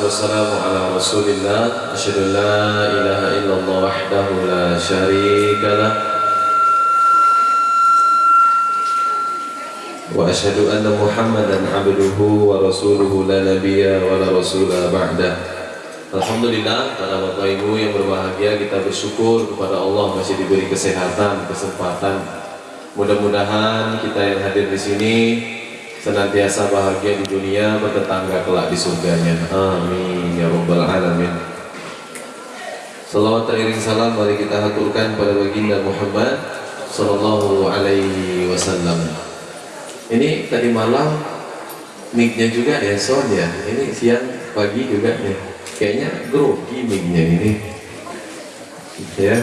Ala rasulillah. Asyadu la ilaha illallah wahdahu la syarika lah. Wa asyhadu anna muhammadan abduhu wa rasuluhu la nabiya wa la rasula ba'dah Alhamdulillah para bapak ibu yang berbahagia kita bersyukur kepada Allah masih diberi kesehatan, kesempatan. Mudah-mudahan kita yang hadir di sini senantiasa bahagia di dunia bertetangga kelak di surganya. Amin. Ya rabbal alamin. Salawat teriring salam mari kita haturkan pada baginda Muhammad sallallahu alaihi wasallam. Ini tadi malam mic-nya juga ya sound ya. Ini siang pagi juga ya kayaknya grogi mic-nya ini. Ya.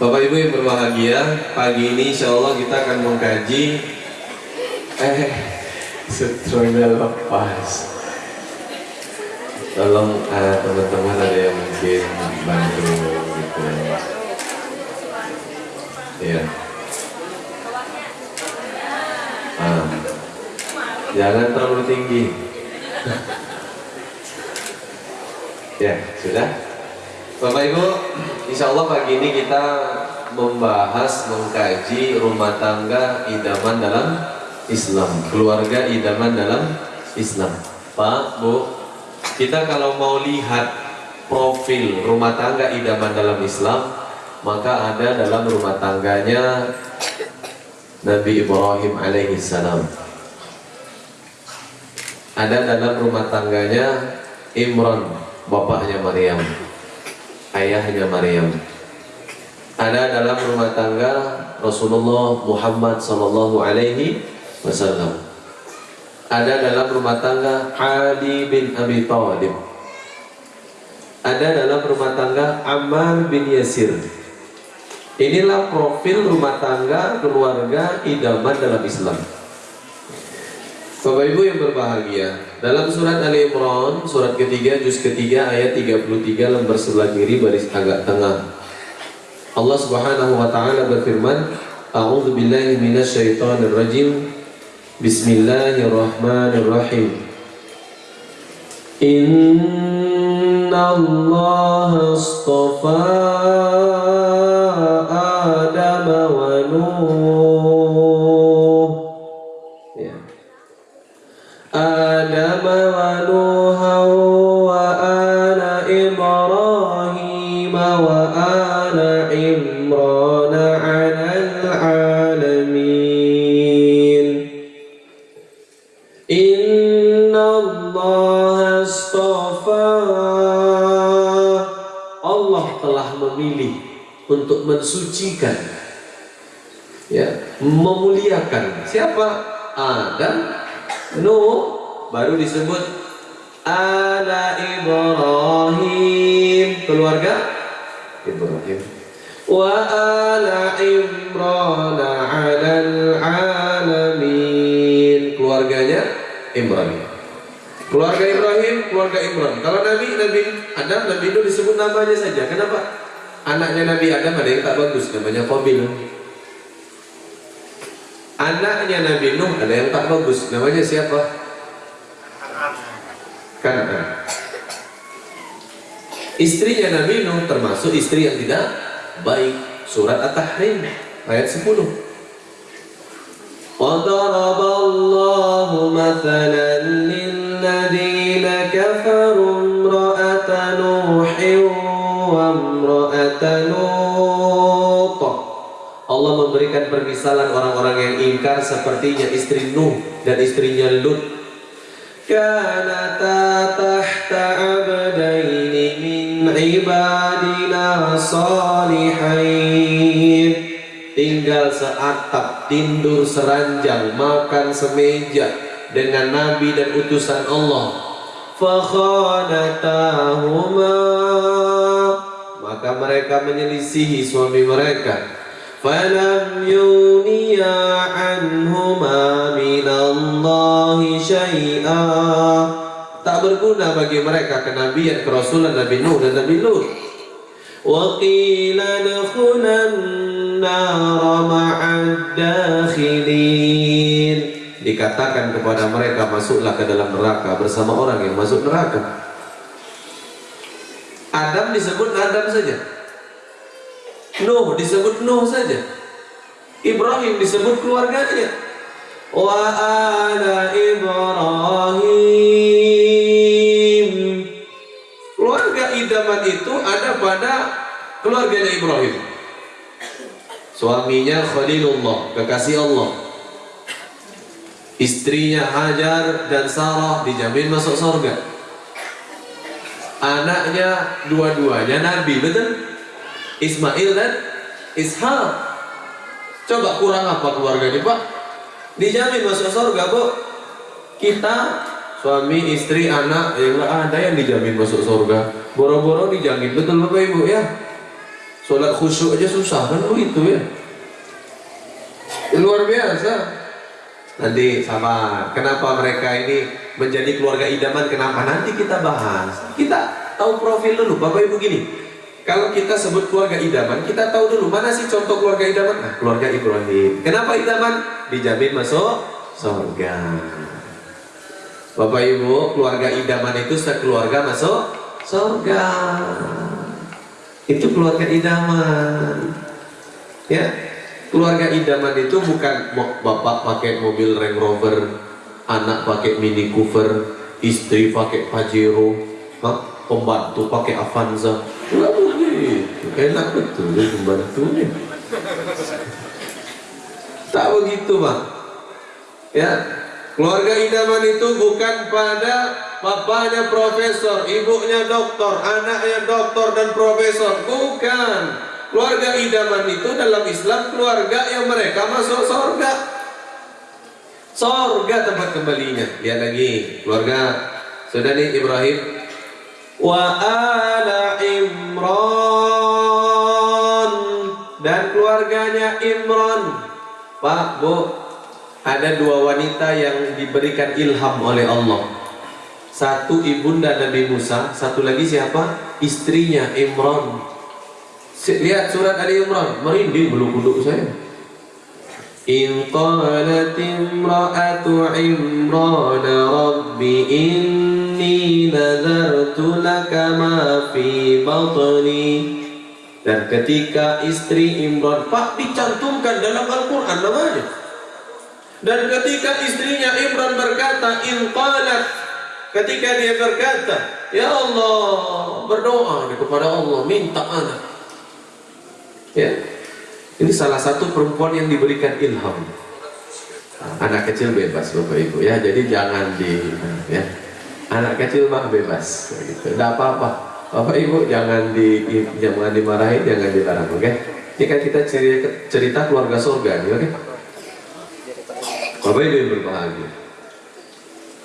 Bapak Ibu yang berbahagia pagi ini insya Allah kita akan mengkaji eh setronya lepas. Tolong uh, teman-teman ada yang mungkin bantu gitu. Ya ah. jangan terlalu tinggi. Ya sudah. Bapak Ibu Insya Allah pagi ini kita membahas mengkaji rumah tangga idaman dalam Islam. Keluarga idaman dalam Islam. Pak Bu kita kalau mau lihat profil rumah tangga idaman dalam Islam maka ada dalam rumah tangganya Nabi Ibrahim alaihi salam. Ada dalam rumah tangganya Imran bapaknya Maryam ayahnya Maryam. Ada dalam rumah tangga Rasulullah Muhammad sallallahu alaihi wasallam. Ada dalam rumah tangga Ali bin Abi Thalib. Ada dalam rumah tangga Ammar bin Yasir. Inilah profil rumah tangga keluarga idaman dalam Islam. Bapak Ibu yang berbahagia, dalam surat Ali Imran, surat ketiga, juz ketiga, ayat 33, lembar sebelah kiri, baris agak tengah. Allah Subhanahu wa taala berfirman, A'udzu billahi minasyaitonir rajim. Bismillahirrahmanirrahim. Inna Allah astafa untuk mensucikan ya memuliakan. Siapa? Adam Nuh baru disebut ala Ibrahim. Keluarga? Ibrahim. Wa ala Imran ala alamin. Keluarganya Ibrahim. Keluarga Ibrahim keluarga Imran. Kalau Nabi Nabi Adam Nabi Nuh disebut namanya saja. Kenapa anaknya Nabi Adam ada yang tak bagus namanya Qabil anaknya Nabi Nuh ada yang tak bagus namanya siapa Kanan istrinya Nabi Nuh termasuk istri yang tidak baik surat At-Tahrim ayat 10 وضرب الله مثلا للذين كفروا Allah memberikan permisalan orang-orang yang ingkar sepertinya istri Nuh dan istrinya Lut kanata tahta abdaini min ibadina salihain tinggal seatap, tindur seranjang, makan semeja dengan nabi dan utusan Allah. Fakhanatahuma maka mereka menyelisihi suami mereka. Falam yuniya anhuma minallahi syai'a tak berguna bagi mereka kenabian kerasulan Nabi Nuh dan Nabi Lut. وقيل ادخلا النار مع الداخلين dikatakan kepada mereka masuklah ke dalam neraka bersama orang yang masuk neraka. Adam disebut Adam saja. Nuh disebut Nuh saja. Ibrahim disebut keluarganya. Wa ala Ibrahim. Keluarga idaman itu ada pada keluarganya Ibrahim. Suaminya Khalilullah, kekasih Allah. Istrinya Hajar dan Sarah dijamin masuk surga. Anaknya dua-duanya Nabi, betul? Ismail dan Ishak. Coba kurang apa keluarganya, Pak? Dijamin masuk surga, Bu. Kita suami, istri, anak, yang nggak ada yang dijamin masuk surga. Boro-boro dijamin, betul Bapak Ibu ya? Sholat khusyuk aja susah kan begitu ya. Luar biasa. Nanti sama kenapa mereka ini menjadi keluarga idaman kenapa nanti kita bahas. Kita tahu profil dulu Bapak Ibu gini. Kalau kita sebut keluarga idaman, kita tahu dulu mana sih contoh keluarga idaman? Nah, keluarga Ibrahim. Kenapa idaman? Dijamin masuk surga. Bapak Ibu, keluarga idaman itu sekeluarga masuk surga. Itu keluarga idaman. Ya, keluarga idaman itu bukan bapak pakai mobil Range Rover, anak pakai Mini Cooper, istri pakai Pajero, pembantu pakai Avanza. Enak betul ya pembantunya. Tak begitu bang. Ya, keluarga idaman itu bukan pada bapaknya profesor, ibunya doktor, anaknya doktor dan profesor, bukan. Keluarga idaman itu dalam Islam keluarga yang mereka masuk surga. Surga tempat kembalinya. Lihat lagi keluarga saudari Ibrahim wa ala Imran keluarganya Imran. Pak, Bu, ada dua wanita yang diberikan ilham oleh Allah. Satu ibunda Nabi Musa, satu lagi siapa? Istrinya Imran. Lihat surat Ali Imran, merinding bulu kuduk saya. In qalat imra'atu Imran Rabbi inni nadartu laka ma fi batni dan ketika istri Imran Pak dicantumkan dalam Al-Quran namanya dan ketika istrinya Imran berkata in qalat ketika dia berkata ya Allah berdoa kepada Allah minta anak Ya. Ini salah satu perempuan yang diberikan ilham. Anak kecil bebas Bapak Ibu ya. Jadi jangan di ya. Anak kecil mah bebas gitu. Enggak apa-apa. Bapak Ibu jangan di jangan dimarahin, jangan dilarang, oke? Okay? Ini kan kita cerita, cerita keluarga surga oke? Okay? Bapak Ibu yang berbahagia.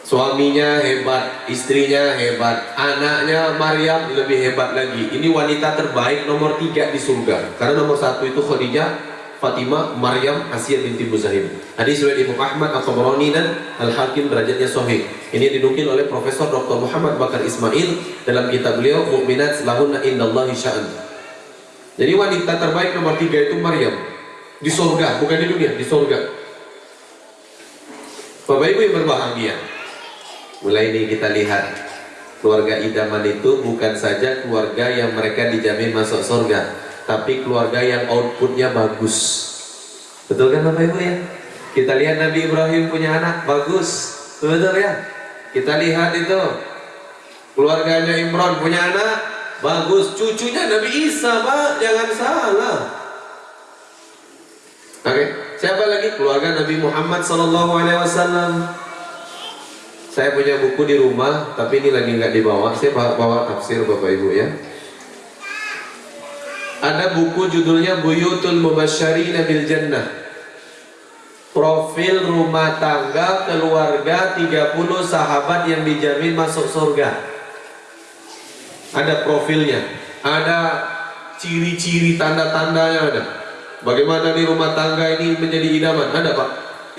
Suaminya hebat, istrinya hebat, anaknya Maryam lebih hebat lagi. Ini wanita terbaik nomor tiga di surga. Karena nomor satu itu Khadijah, Fatimah, Maryam, Asia binti Muzahim. Hadis riwayat Imam Ahmad, Al-Tabrani dan Al-Hakim derajatnya sahih. Ini dinukil oleh Profesor Dr. Muhammad Bakar Ismail dalam kitab beliau Mukminat Lahunna Indallahi Sya'an. Jadi wanita terbaik nomor tiga itu Maryam di surga, bukan di dunia, di surga. Bapak Ibu yang berbahagia, Mulai ini kita lihat keluarga idaman itu bukan saja keluarga yang mereka dijamin masuk surga, tapi keluarga yang outputnya bagus. Betul kan Bapak Ibu ya? Kita lihat Nabi Ibrahim punya anak bagus, betul ya? Kita lihat itu keluarganya Imran punya anak bagus, cucunya Nabi Isa Pak, jangan salah. Oke, okay. siapa lagi keluarga Nabi Muhammad Sallallahu Alaihi Wasallam? Saya punya buku di rumah, tapi ini lagi nggak dibawa. Saya bawa, tafsir Bapak Ibu ya. Ada buku judulnya Buyutul Mubasyari Nabil Jannah. Profil rumah tangga keluarga 30 sahabat yang dijamin masuk surga. Ada profilnya, ada ciri-ciri tanda-tandanya ada. Bagaimana di rumah tangga ini menjadi idaman? Ada Pak.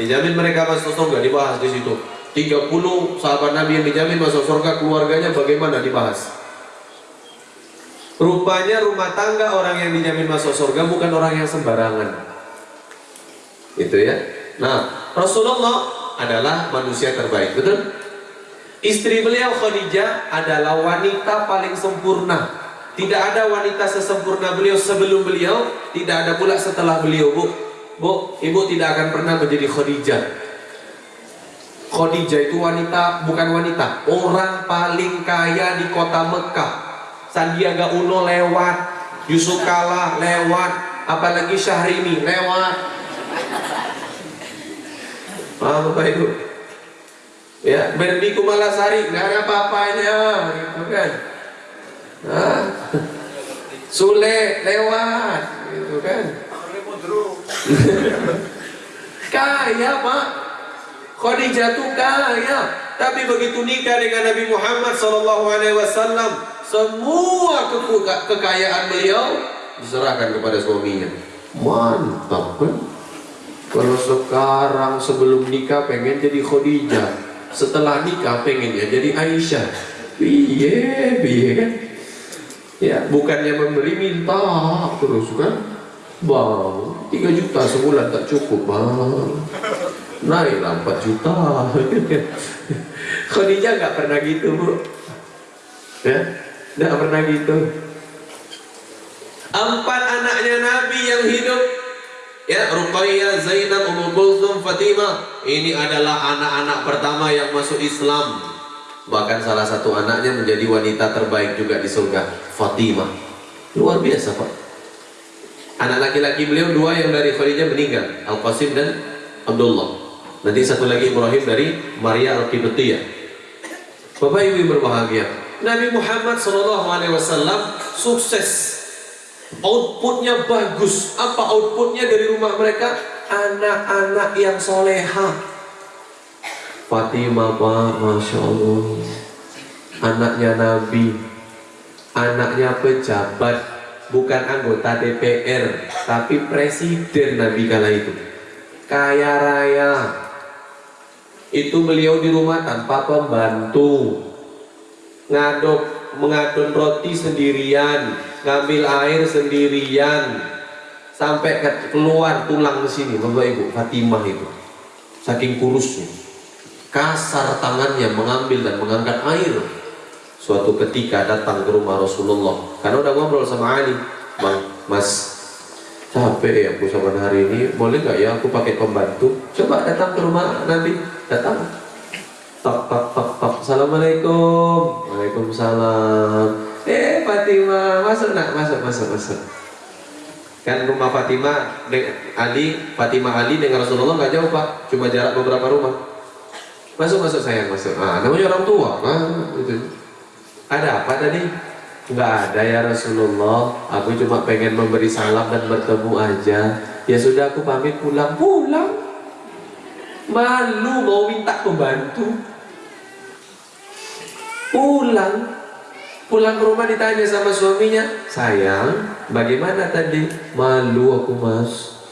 Dijamin mereka masuk surga dibahas di situ. 30 sahabat Nabi yang dijamin masuk surga keluarganya bagaimana dibahas rupanya rumah tangga orang yang dijamin masuk surga bukan orang yang sembarangan itu ya nah Rasulullah adalah manusia terbaik, betul? Istri beliau Khadijah adalah wanita paling sempurna. Tidak ada wanita sesempurna beliau sebelum beliau, tidak ada pula setelah beliau, Bu. Bu, ibu tidak akan pernah menjadi Khadijah. Khadijah itu wanita, bukan wanita, orang paling kaya di kota Mekah. Sandiaga Uno lewat, Yusuf Kala lewat, apalagi Syahrini lewat. Paham Bapak Ibu? Ya, Berbi Kumalasari nggak ada apa-apanya, gitu kan? Nah, Sule lewat, gitu kan? kaya Pak, Khadijah tuh kaya, tapi begitu nikah dengan Nabi Muhammad SAW, semua ke kekayaan beliau diserahkan kepada suaminya. Mantap kan? Kalau sekarang sebelum nikah pengen jadi Khadijah, setelah nikah pengen ya jadi Aisyah. Biye, biye kan? Ya, bukannya memberi minta terus kan? Bang, 3 juta sebulan tak cukup bang. Naiklah 4 juta. Khadijah nggak pernah gitu bu. Ya, nggak pernah gitu. Empat anaknya Nabi yang hidup Ya, Ruqayyah, Zainab, Ummu Kulthum, Fatimah. Ini adalah anak-anak pertama yang masuk Islam. Bahkan salah satu anaknya menjadi wanita terbaik juga di surga, Fatimah. Luar biasa, Pak. Anak laki-laki beliau dua yang dari Khadijah meninggal, Al-Qasim dan Abdullah. Nanti satu lagi Ibrahim dari Maria Al-Qibtiyah. Bapak Ibu berbahagia, Nabi Muhammad SAW sukses. Outputnya bagus. Apa outputnya dari rumah mereka? Anak-anak yang soleha. Fatimah Pak Masya Allah. Anaknya Nabi. Anaknya pejabat. Bukan anggota DPR tapi presiden Nabi kala itu. Kaya raya. Itu beliau di rumah tanpa pembantu ngaduk mengadon roti sendirian ngambil air sendirian. Sampai keluar tulang ke sini Bapak Ibu Fatimah itu. Saking kurusnya. Kasar tangannya mengambil dan mengangkat air. Suatu ketika datang ke rumah Rasulullah. Karena udah ngobrol sama Ali. Bang, Mas capek ya aku sama hari ini. Boleh nggak ya aku pakai pembantu? Coba datang ke rumah Nabi. Datang. Tok tok tok tok. Assalamualaikum waalaikumsalam. Eh Fatimah masuk nak? Masuk masuk masuk. Kan rumah Fatimah Ali Fatimah Ali dengan Rasulullah nggak jauh pak. Cuma jarak beberapa rumah. Masuk masuk sayang masuk. Ah namanya orang tua. Kan itu ada apa tadi? Nggak ada ya Rasulullah. Aku cuma pengen memberi salam dan bertemu aja. Ya sudah aku pamit pulang. Pulang? Malu mau minta pembantu pulang. Pulang ke rumah ditanya sama suaminya sayang bagaimana tadi? Malu aku mas.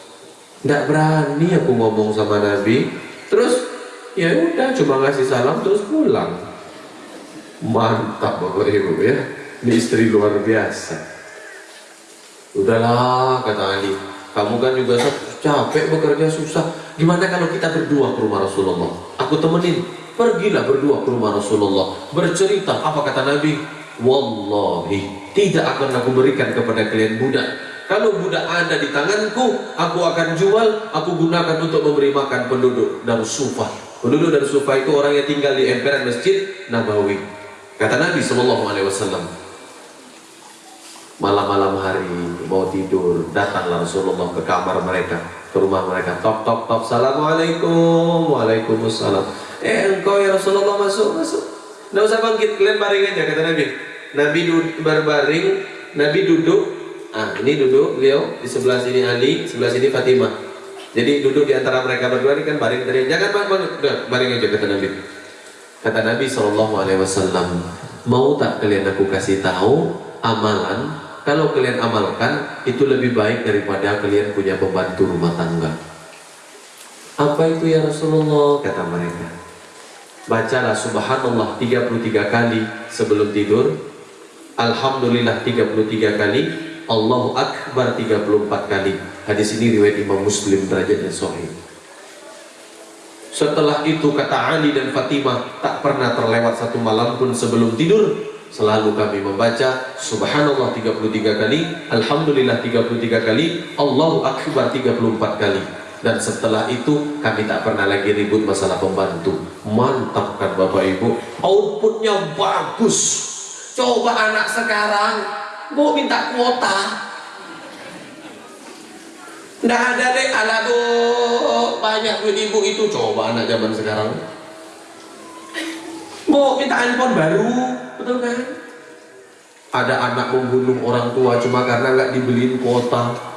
Tidak berani aku ngomong sama Nabi. Terus ya udah cuma ngasih salam terus pulang. Mantap bapak ibu ya ini istri luar biasa. Udahlah kata Ali kamu kan juga capek bekerja susah. Gimana kalau kita berdua ke rumah Rasulullah? Aku temenin Pergilah berdua ke rumah Rasulullah. Bercerita apa kata Nabi? Wallahi tidak akan aku berikan kepada kalian budak. Kalau budak ada di tanganku Aku akan jual Aku gunakan untuk memberi makan penduduk Darussufah Penduduk Darussufah itu orang yang tinggal di emperan masjid Nabawi. Kata Nabi SAW Malam-malam hari mau tidur Datanglah Rasulullah ke kamar mereka Ke rumah mereka. Tok tok tok Assalamualaikum Waalaikumsalam Eh engkau ya Rasulullah masuk masuk. Tidak usah bangkit, kalian baring aja kata Nabi. Nabi berbaring, Nabi duduk. Ah ini duduk beliau di sebelah sini Ali, sebelah sini Fatimah. Jadi duduk di antara mereka berdua ini kan baring dari jangan bang bang, udah baring aja kata Nabi. Kata Nabi Shallallahu Alaihi Wasallam, mau tak kalian aku kasih tahu amalan? Kalau kalian amalkan itu lebih baik daripada kalian punya pembantu rumah tangga. Apa itu ya Rasulullah? Kata mereka bacalah subhanallah 33 kali sebelum tidur. Alhamdulillah 33 kali. Allahu Akbar 34 kali. Hadis ini riwayat Imam Muslim derajatnya sahih. Setelah itu kata Ali dan Fatimah tak pernah terlewat satu malam pun sebelum tidur. Selalu kami membaca subhanallah 33 kali alhamdulillah 33 kali Allahu akbar 34 kali dan setelah itu kami tak pernah lagi ribut masalah pembantu. Mantap kan Bapak Ibu? Outputnya bagus. Coba anak sekarang mau minta kuota? Nggak ada deh ala tuh banyak duit ibu itu. Coba anak zaman sekarang. Mau minta handphone baru, betul kan? Ada anak membunuh orang tua cuma karena nggak dibeliin kuota,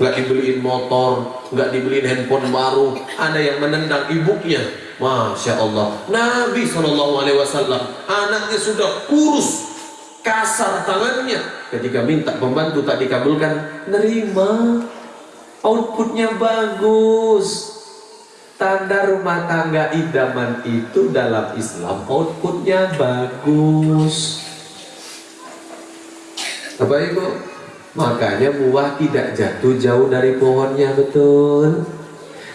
nggak dibeliin motor, nggak dibeliin handphone baru. Ada yang menendang ibunya. Masya Allah. Nabi Shallallahu Alaihi Wasallam anaknya sudah kurus, kasar tangannya. Ketika minta pembantu tak dikabulkan, nerima outputnya bagus tanda rumah tangga idaman itu dalam Islam outputnya bagus apa itu makanya buah tidak jatuh jauh dari pohonnya betul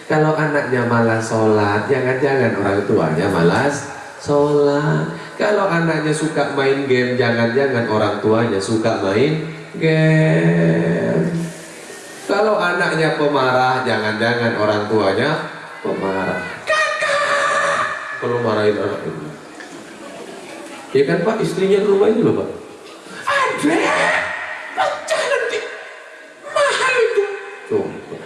kalau anaknya malas sholat jangan-jangan orang tuanya malas sholat kalau anaknya suka main game jangan-jangan orang tuanya suka main game kalau anaknya pemarah, jangan-jangan orang tuanya pemarah. Kakak! Kalau marahin anak itu. Ya kan Pak, istrinya rumah itu loh Pak. Ada! Pecah nanti. Mahal itu. Coba.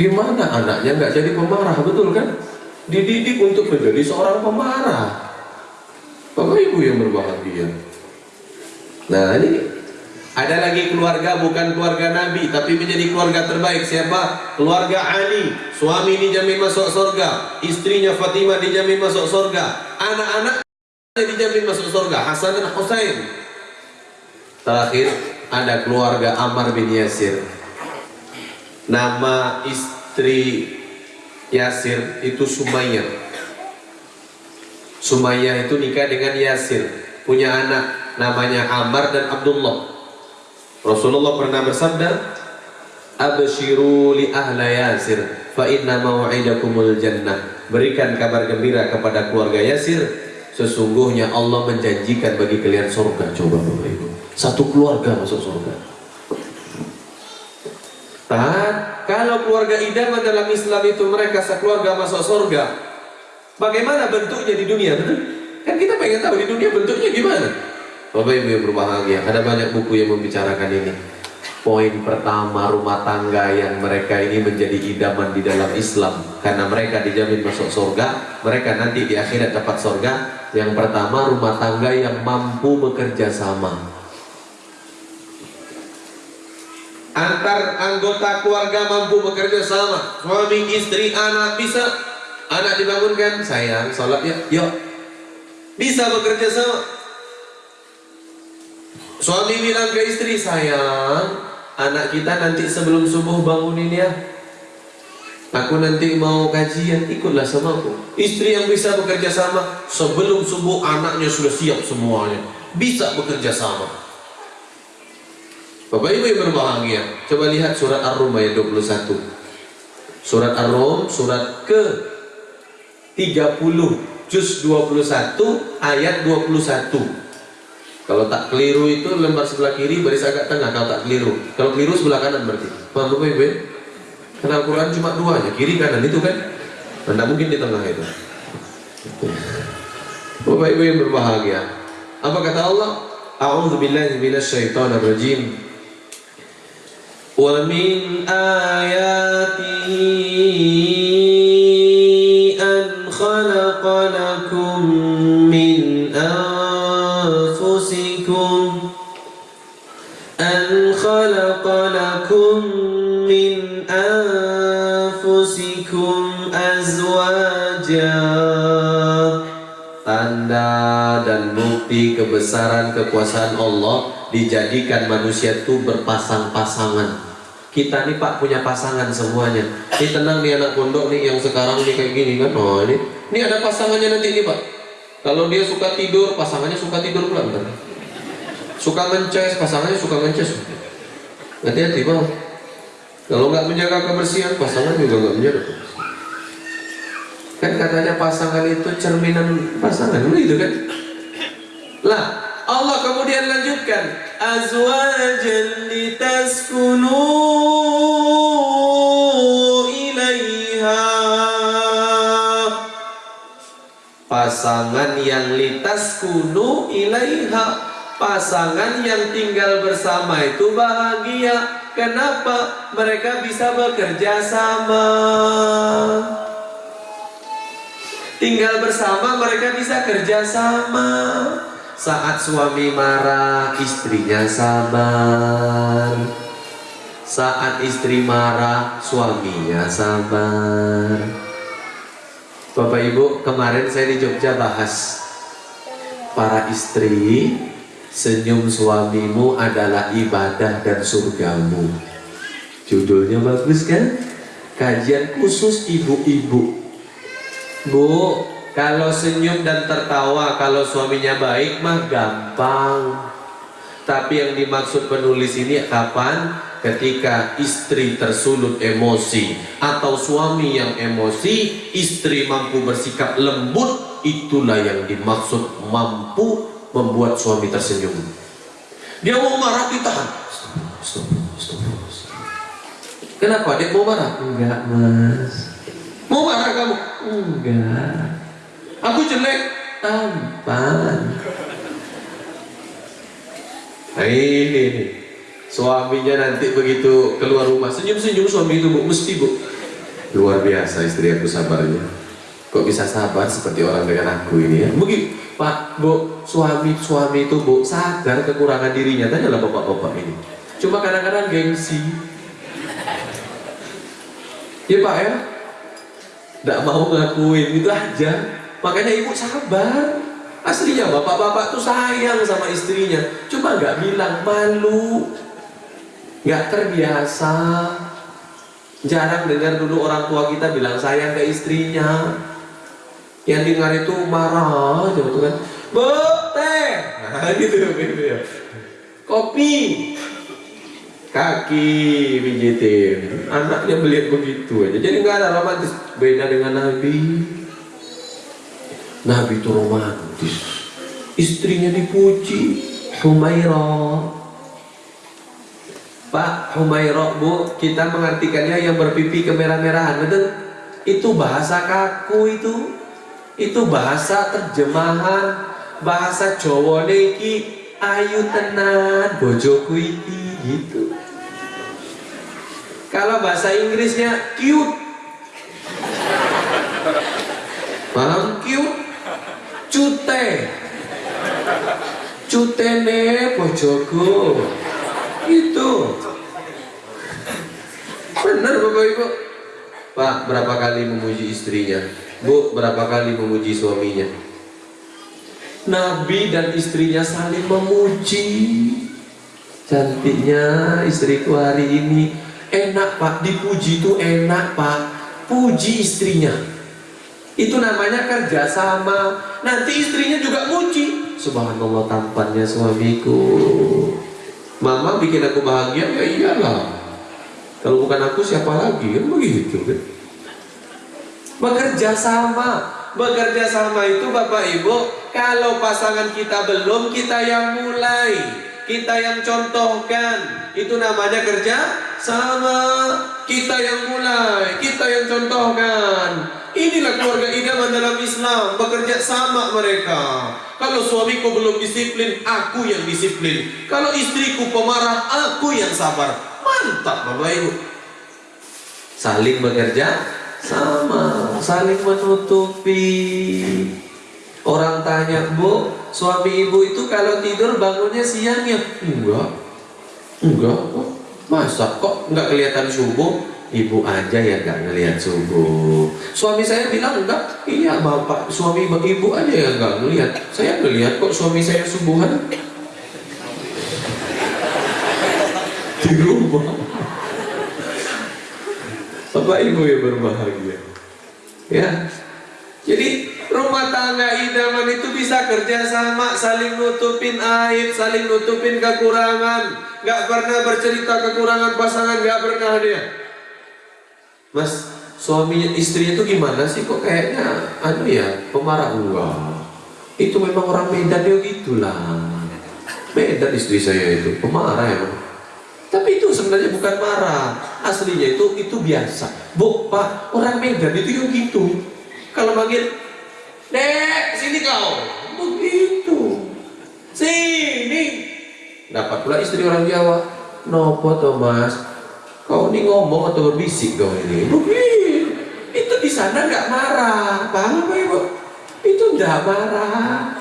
Gimana anaknya nggak jadi pemarah, betul kan? Dididik untuk menjadi seorang pemarah. Bapak Ibu yang berbahagia. Nah ini ada lagi keluarga bukan keluarga Nabi tapi menjadi keluarga terbaik siapa? Keluarga Ali. Suami dijamin masuk surga, istrinya Fatimah dijamin masuk surga, anak-anak dijamin masuk surga, Hasan dan Husain. Terakhir ada keluarga Ammar bin Yasir. Nama istri Yasir itu Sumayyah. Sumayyah itu nikah dengan Yasir, punya anak namanya Ammar dan Abdullah. Rasulullah pernah bersabda, "Abshiru li ahla Yasir, fa inna mau'idakumul jannah." Berikan kabar gembira kepada keluarga Yasir, sesungguhnya Allah menjanjikan bagi kalian surga. Coba Bapak Ibu, satu keluarga masuk surga. Tahan, kalau keluarga idaman dalam Islam itu mereka sekeluarga masuk surga, bagaimana bentuknya di dunia? Betul? Kan kita pengen tahu di dunia bentuknya gimana? Bapak Ibu yang berbahagia, ada banyak buku yang membicarakan ini. Poin pertama rumah tangga yang mereka ini menjadi idaman di dalam Islam karena mereka dijamin masuk surga, mereka nanti di akhirat dapat surga. Yang pertama rumah tangga yang mampu bekerja sama. Antar anggota keluarga mampu bekerja sama, suami, istri, anak bisa. Anak dibangunkan, sayang, sholat ya, yuk. Bisa bekerja sama Suami bilang ke istri, sayang, anak kita nanti sebelum subuh bangunin ya. Aku nanti mau kajian, ikutlah sama aku. Istri yang bisa bekerja sama, sebelum subuh anaknya sudah siap semuanya. Bisa bekerja sama. Bapak Ibu yang berbahagia, coba lihat surat Ar-Rum ayat 21. Surat Ar-Rum, surat ke 30, juz 21, ayat 21. Kalau tak keliru itu lembar sebelah kiri baris agak tengah kalau tak keliru. Kalau keliru sebelah kanan berarti. Bapak Ibu? Karena Al-Quran cuma dua aja, kiri kanan itu kan. Anda mungkin di tengah itu. Bapak Ibu yang berbahagia. Apa kata Allah? A'udzu billahi minasyaitonir rajim. Wa min ayatihi an khalaqa lakum min أنفسكم أن خلق لكم من أنفسكم أزواجا Tanda dan bukti kebesaran kekuasaan Allah dijadikan manusia itu berpasang-pasangan. Kita nih Pak punya pasangan semuanya. Ini tenang nih anak pondok nih yang sekarang nih kayak gini kan. Oh ini, ini ada pasangannya nanti nih Pak. Kalau dia suka tidur, pasangannya suka tidur pula bentar. Suka mences, pasangannya suka mences. Hati-hati bang. Kalau nggak menjaga kebersihan, pasangan juga nggak menjaga. Kan katanya pasangan itu cerminan pasangan, begitu kan? Lah, Allah kemudian lanjutkan azwajan litaskunu ilaiha. Pasangan yang litaskunu ilaiha pasangan yang tinggal bersama itu bahagia. Kenapa? Mereka bisa bekerja sama. Tinggal bersama mereka bisa kerja sama saat suami marah, istrinya sabar. Saat istri marah, suaminya sabar. Bapak Ibu, kemarin saya di Jogja bahas para istri, senyum suamimu adalah ibadah dan surgamu. Judulnya bagus kan? Kajian khusus ibu-ibu. Bu, kalau senyum dan tertawa kalau suaminya baik mah gampang. Tapi yang dimaksud penulis ini kapan? Ketika istri tersulut emosi atau suami yang emosi, istri mampu bersikap lembut, itulah yang dimaksud mampu membuat suami tersenyum. Dia mau marah ditahan. Kenapa dia mau marah? Enggak, Mas. Mau marah kamu? Enggak. Aku jelek tampan. Nah ini nih. Suaminya nanti begitu keluar rumah senyum-senyum suami itu bu, mesti bu. Luar biasa istri aku sabarnya. Kok bisa sabar seperti orang dengan aku ini ya? Begitu, Pak, Bu, suami-suami itu Bu sadar kekurangan dirinya. Tanyalah bapak-bapak ini. Cuma kadang-kadang gengsi. Ya Pak ya, tidak mau ngakuin itu aja. Makanya ibu sabar. Aslinya bapak-bapak tuh sayang sama istrinya. Cuma nggak bilang malu. Nggak terbiasa. Jarang dengar dulu orang tua kita bilang sayang ke istrinya. Yang dengar itu marah aja betul kan. Bu, teh. Nah gitu, gitu ya. Kopi. Kaki pijitin. Anaknya melihat begitu aja. Jadi nggak ada romantis. Beda dengan Nabi. Nabi itu romantis. Istrinya dipuji. Humairah. Pak Humairah bu, kita mengartikannya yang berpipi kemerah-merahan? Itu bahasa kaku itu. Itu bahasa terjemahan bahasa Jawa iki ayu tenan bojoku iki gitu. Kalau bahasa Inggrisnya cute. Paham. Cutene bojoku. Itu. Benar Bapak Ibu. Pak, berapa kali memuji istrinya? Bu, berapa kali memuji suaminya? Nabi dan istrinya saling memuji. Cantiknya istriku hari ini. Enak pak, dipuji itu enak pak. Puji istrinya. Itu namanya kerjasama. Nanti istrinya juga muji. Subhanallah tampannya suamiku. Mama bikin aku bahagia, ya iyalah. Kalau bukan aku siapa lagi? Kan begitu kan. Bekerja sama. Bekerja sama itu Bapak Ibu, kalau pasangan kita belum, kita yang mulai. Kita yang contohkan. Itu namanya kerja sama. Kita yang mulai, kita yang contohkan. Inilah keluarga idaman dalam Islam, bekerja sama mereka. Kalau suamiku belum disiplin, aku yang disiplin. Kalau istriku pemarah, aku yang sabar. Mantap Bapak Ibu. Saling bekerja sama, saling menutupi. Orang tanya, Bu, suami ibu itu kalau tidur bangunnya siang ya? Enggak. Enggak kok. Masa kok enggak kelihatan subuh? Ibu aja ya enggak ngelihat subuh. Suami saya bilang enggak. Iya, Bapak, suami ibu aja yang enggak ngelihat. Saya ngelihat kok suami saya subuhan. Di rumah. Bapak Ibu yang berbahagia. Ya. Jadi rumah tangga idaman itu bisa kerja sama, saling nutupin aib, saling nutupin kekurangan. Gak pernah bercerita kekurangan pasangan, gak pernah dia. Mas, suaminya istrinya itu gimana sih kok kayaknya anu ya pemarah enggak itu memang orang Medan dia gitulah. Medan istri saya itu pemarah emang. Tapi itu sebenarnya bukan marah. Aslinya itu itu biasa. Bu pak orang Medan itu yang gitu kalau manggil dek sini kau. Begitu. Sini. Dapat pula istri orang Jawa. Nopo Thomas kau ini ngomong atau berbisik kau ini? Begitu. Itu di sana nggak marah. Paham apa ibu itu nggak marah.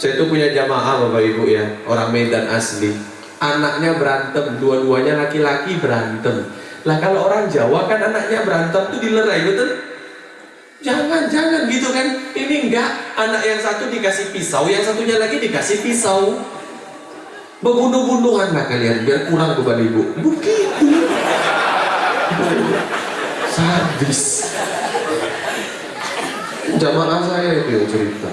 Saya itu punya jamaah bapak ibu ya. Orang Medan asli. Anaknya berantem dua-duanya laki-laki berantem. Lah kalau orang Jawa kan anaknya berantem tuh dilerai betul jangan jangan gitu kan? Ini enggak. Anak yang satu dikasih pisau yang satunya lagi dikasih pisau. Berbunuh-bunuhan lah kalian biar kurang kepada ibu. Begitu. Sadis. Jamaah saya itu yang cerita.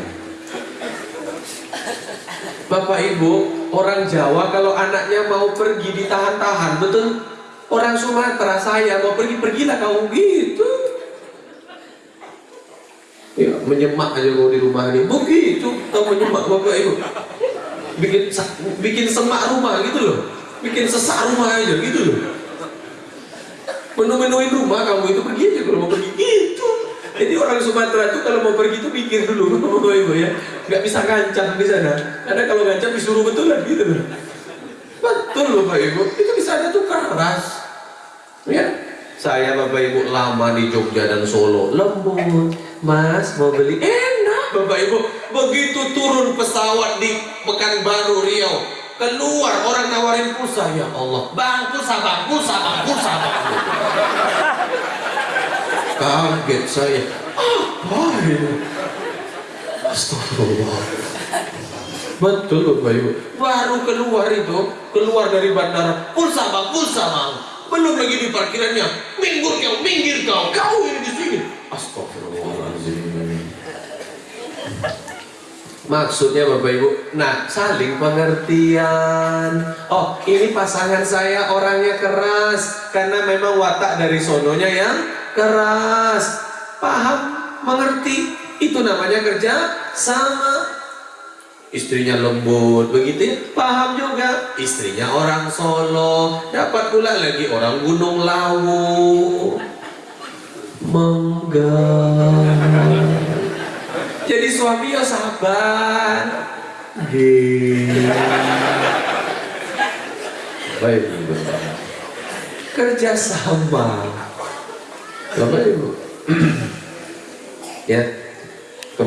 Bapak Ibu orang Jawa kalau anaknya mau pergi ditahan-tahan betul? Orang Sumatera saya mau pergi pergilah kau gitu ya menyemak aja kau di rumah ini. Begitu kau menyemak Bapak Ibu bikin bikin semak rumah gitu loh. Bikin sesak rumah aja gitu loh. Menu-menuin rumah kamu itu pergi aja kalau mau pergi. Gitu. Jadi orang Sumatera itu kalau mau pergi itu pikir dulu Bapak Ibu ya. Nggak bisa ngancam di sana. Karena kalau ngancam disuruh betulan gitu loh. Betul Bapak Ibu. Itu di sana tuh keras. Ya saya Bapak Ibu lama di Jogja dan Solo. Lembut Mas mau beli? Enak. Bapak Ibu begitu turun pesawat di Pekanbaru Riau keluar orang nawarin pulsa. Ya Allah bang pulsa bang pulsa bang pulsa bang. Kaget saya. Apa ini? Astagfirullah. Betul Bapak Ibu. Baru keluar itu keluar dari bandara. Pulsa bang pulsa bang belum lagi di parkirannya minggir kau minggir kau kau ini di sini Maksudnya Bapak Ibu, nah saling pengertian. Oh, ini pasangan saya orangnya keras karena memang watak dari sononya yang keras. Paham, mengerti. Itu namanya kerja sama. Istrinya lembut, begitu ya? Paham juga. Istrinya orang Solo, dapat pula lagi orang Gunung Lawu. Menggah jadi suami ya sabar baik kerja sama Bapak Ibu ya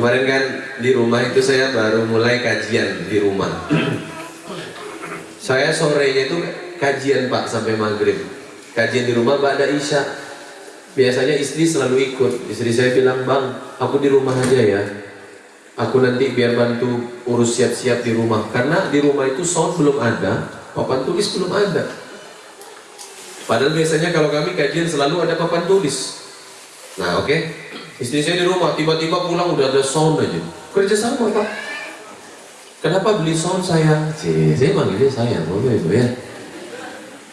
kemarin kan di rumah itu saya baru mulai kajian di rumah. Saya sorenya itu kajian Pak sampai maghrib. Kajian di rumah Mbak ada Isya biasanya istri selalu ikut. Istri saya bilang bang aku di rumah aja ya. Aku nanti biar bantu urus siap-siap di rumah. Karena di rumah itu sound belum ada papan tulis belum ada. Padahal biasanya kalau kami kajian selalu ada papan tulis. Nah oke. okay. Istri saya di rumah tiba-tiba pulang udah ada sound aja. Kerja sama pak. Kenapa beli sound sayang Cih, saya manggilnya sayang boleh ibu ya.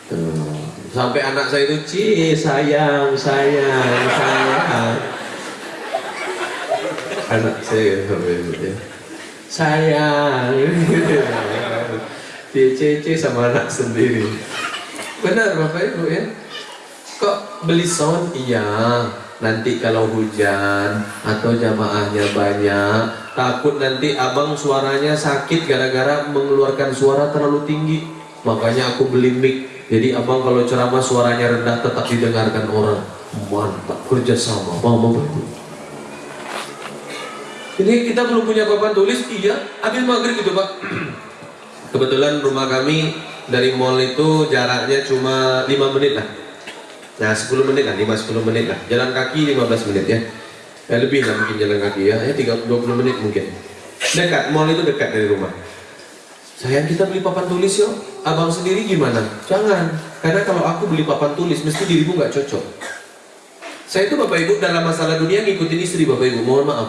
Tuh. sampai anak saya itu Ci sayang sayang sayang. Anak saya ya. sayang. DCC sama anak sendiri. Benar bapak ibu ya. Kok beli sound? Iya nanti kalau hujan atau jamaahnya banyak takut nanti abang suaranya sakit gara-gara mengeluarkan suara terlalu tinggi makanya aku beli mic jadi abang kalau ceramah suaranya rendah tetap didengarkan orang mantap kerjasama mama bapak ini kita belum punya papan tulis, iya. Habis maghrib gitu pak. Kebetulan rumah kami dari mall itu jaraknya cuma 5 menit lah. Nah 10 menit lah, 5-10 menit lah. Jalan kaki 15 menit ya. Ya lebih lah mungkin jalan kaki ya, ya 30, 20 menit mungkin. Dekat, mall itu dekat dari rumah. Sayang kita beli papan tulis yuk. Abang sendiri gimana? Jangan. Karena kalau aku beli papan tulis, mesti dirimu nggak cocok. Saya itu Bapak Ibu dalam masalah dunia ngikutin istri Bapak Ibu. Mohon maaf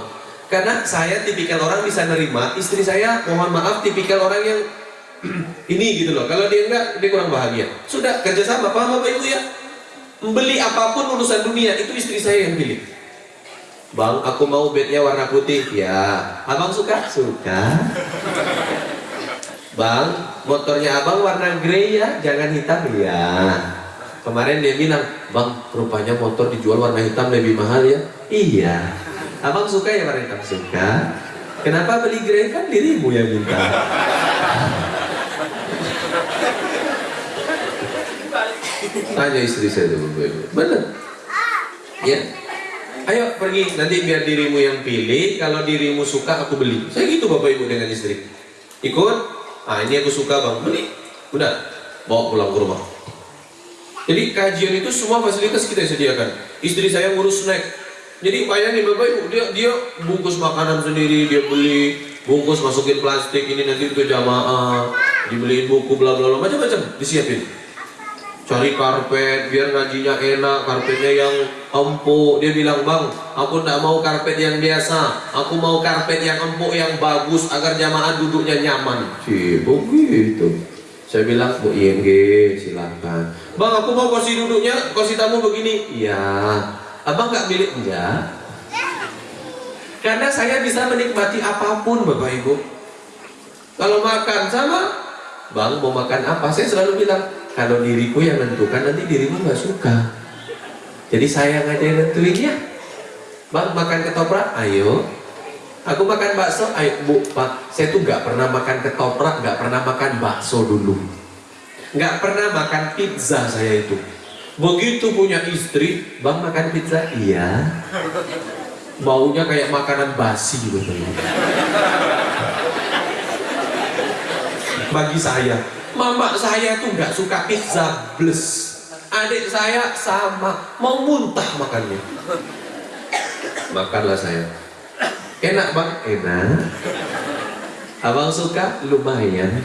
karena saya tipikal orang bisa nerima, istri saya mohon maaf tipikal orang yang ini gitu loh. Kalau dia enggak, dia kurang bahagia. Sudah kerjasama, paham Bapak Ibu ya? Beli apa pun urusan dunia itu istri saya yang pilih. Bang, aku mau bednya warna putih. Ya, abang suka? Suka. Bang, motornya abang warna grey ya, jangan hitam ya. Kemarin dia bilang, bang, rupanya motor dijual warna hitam lebih mahal ya. Iya. Abang suka ya warna hitam? Suka. Kenapa beli grey kan dirimu yang minta. Tanya istri saya dulu, benar. Ya, Ayo pergi, nanti biar dirimu yang pilih. Kalau dirimu suka, aku beli. Saya gitu bapak ibu dengan istri. Ikut? Ah ini aku suka bang, beli. Udah, bawa pulang ke rumah. Jadi kajian itu semua fasilitas kita sediakan. Istri saya ngurus snack. Jadi bayangin bapak ibu, dia dia bungkus makanan sendiri, dia beli bungkus masukin plastik ini nanti untuk jamaah, dibeliin buku bla bla bla macam-macam disiapin cari karpet biar ngajinya enak karpetnya yang empuk. Dia bilang bang aku tidak mau karpet yang biasa. Aku mau karpet yang empuk yang bagus agar jamaah duduknya nyaman. Sih begitu saya bilang bu ING silahkan bang aku mau kursi duduknya kursi tamu begini. Iya. Abang nggak milik? Enggak. Karena saya bisa menikmati apa pun bapak ibu. Kalau makan sama? Bang mau makan apa? Saya selalu bilang kalau diriku yang menentukan nanti dirimu nggak suka. Jadi saya aja yang nentuin ya. Bang makan ketoprak? Ayo. Aku makan bakso? Ayo bu pak. Saya tuh nggak pernah makan ketoprak nggak pernah makan bakso dulu. Nggak pernah makan pizza saya itu. Begitu punya istri bang makan pizza? Iya. Baunya kayak makanan basi betul bagi saya Mama saya tuh nggak suka pizza bless. Adik saya sama, mau muntah makannya. Makanlah saya. Enak bang? Enak. Abang suka? Lumayan.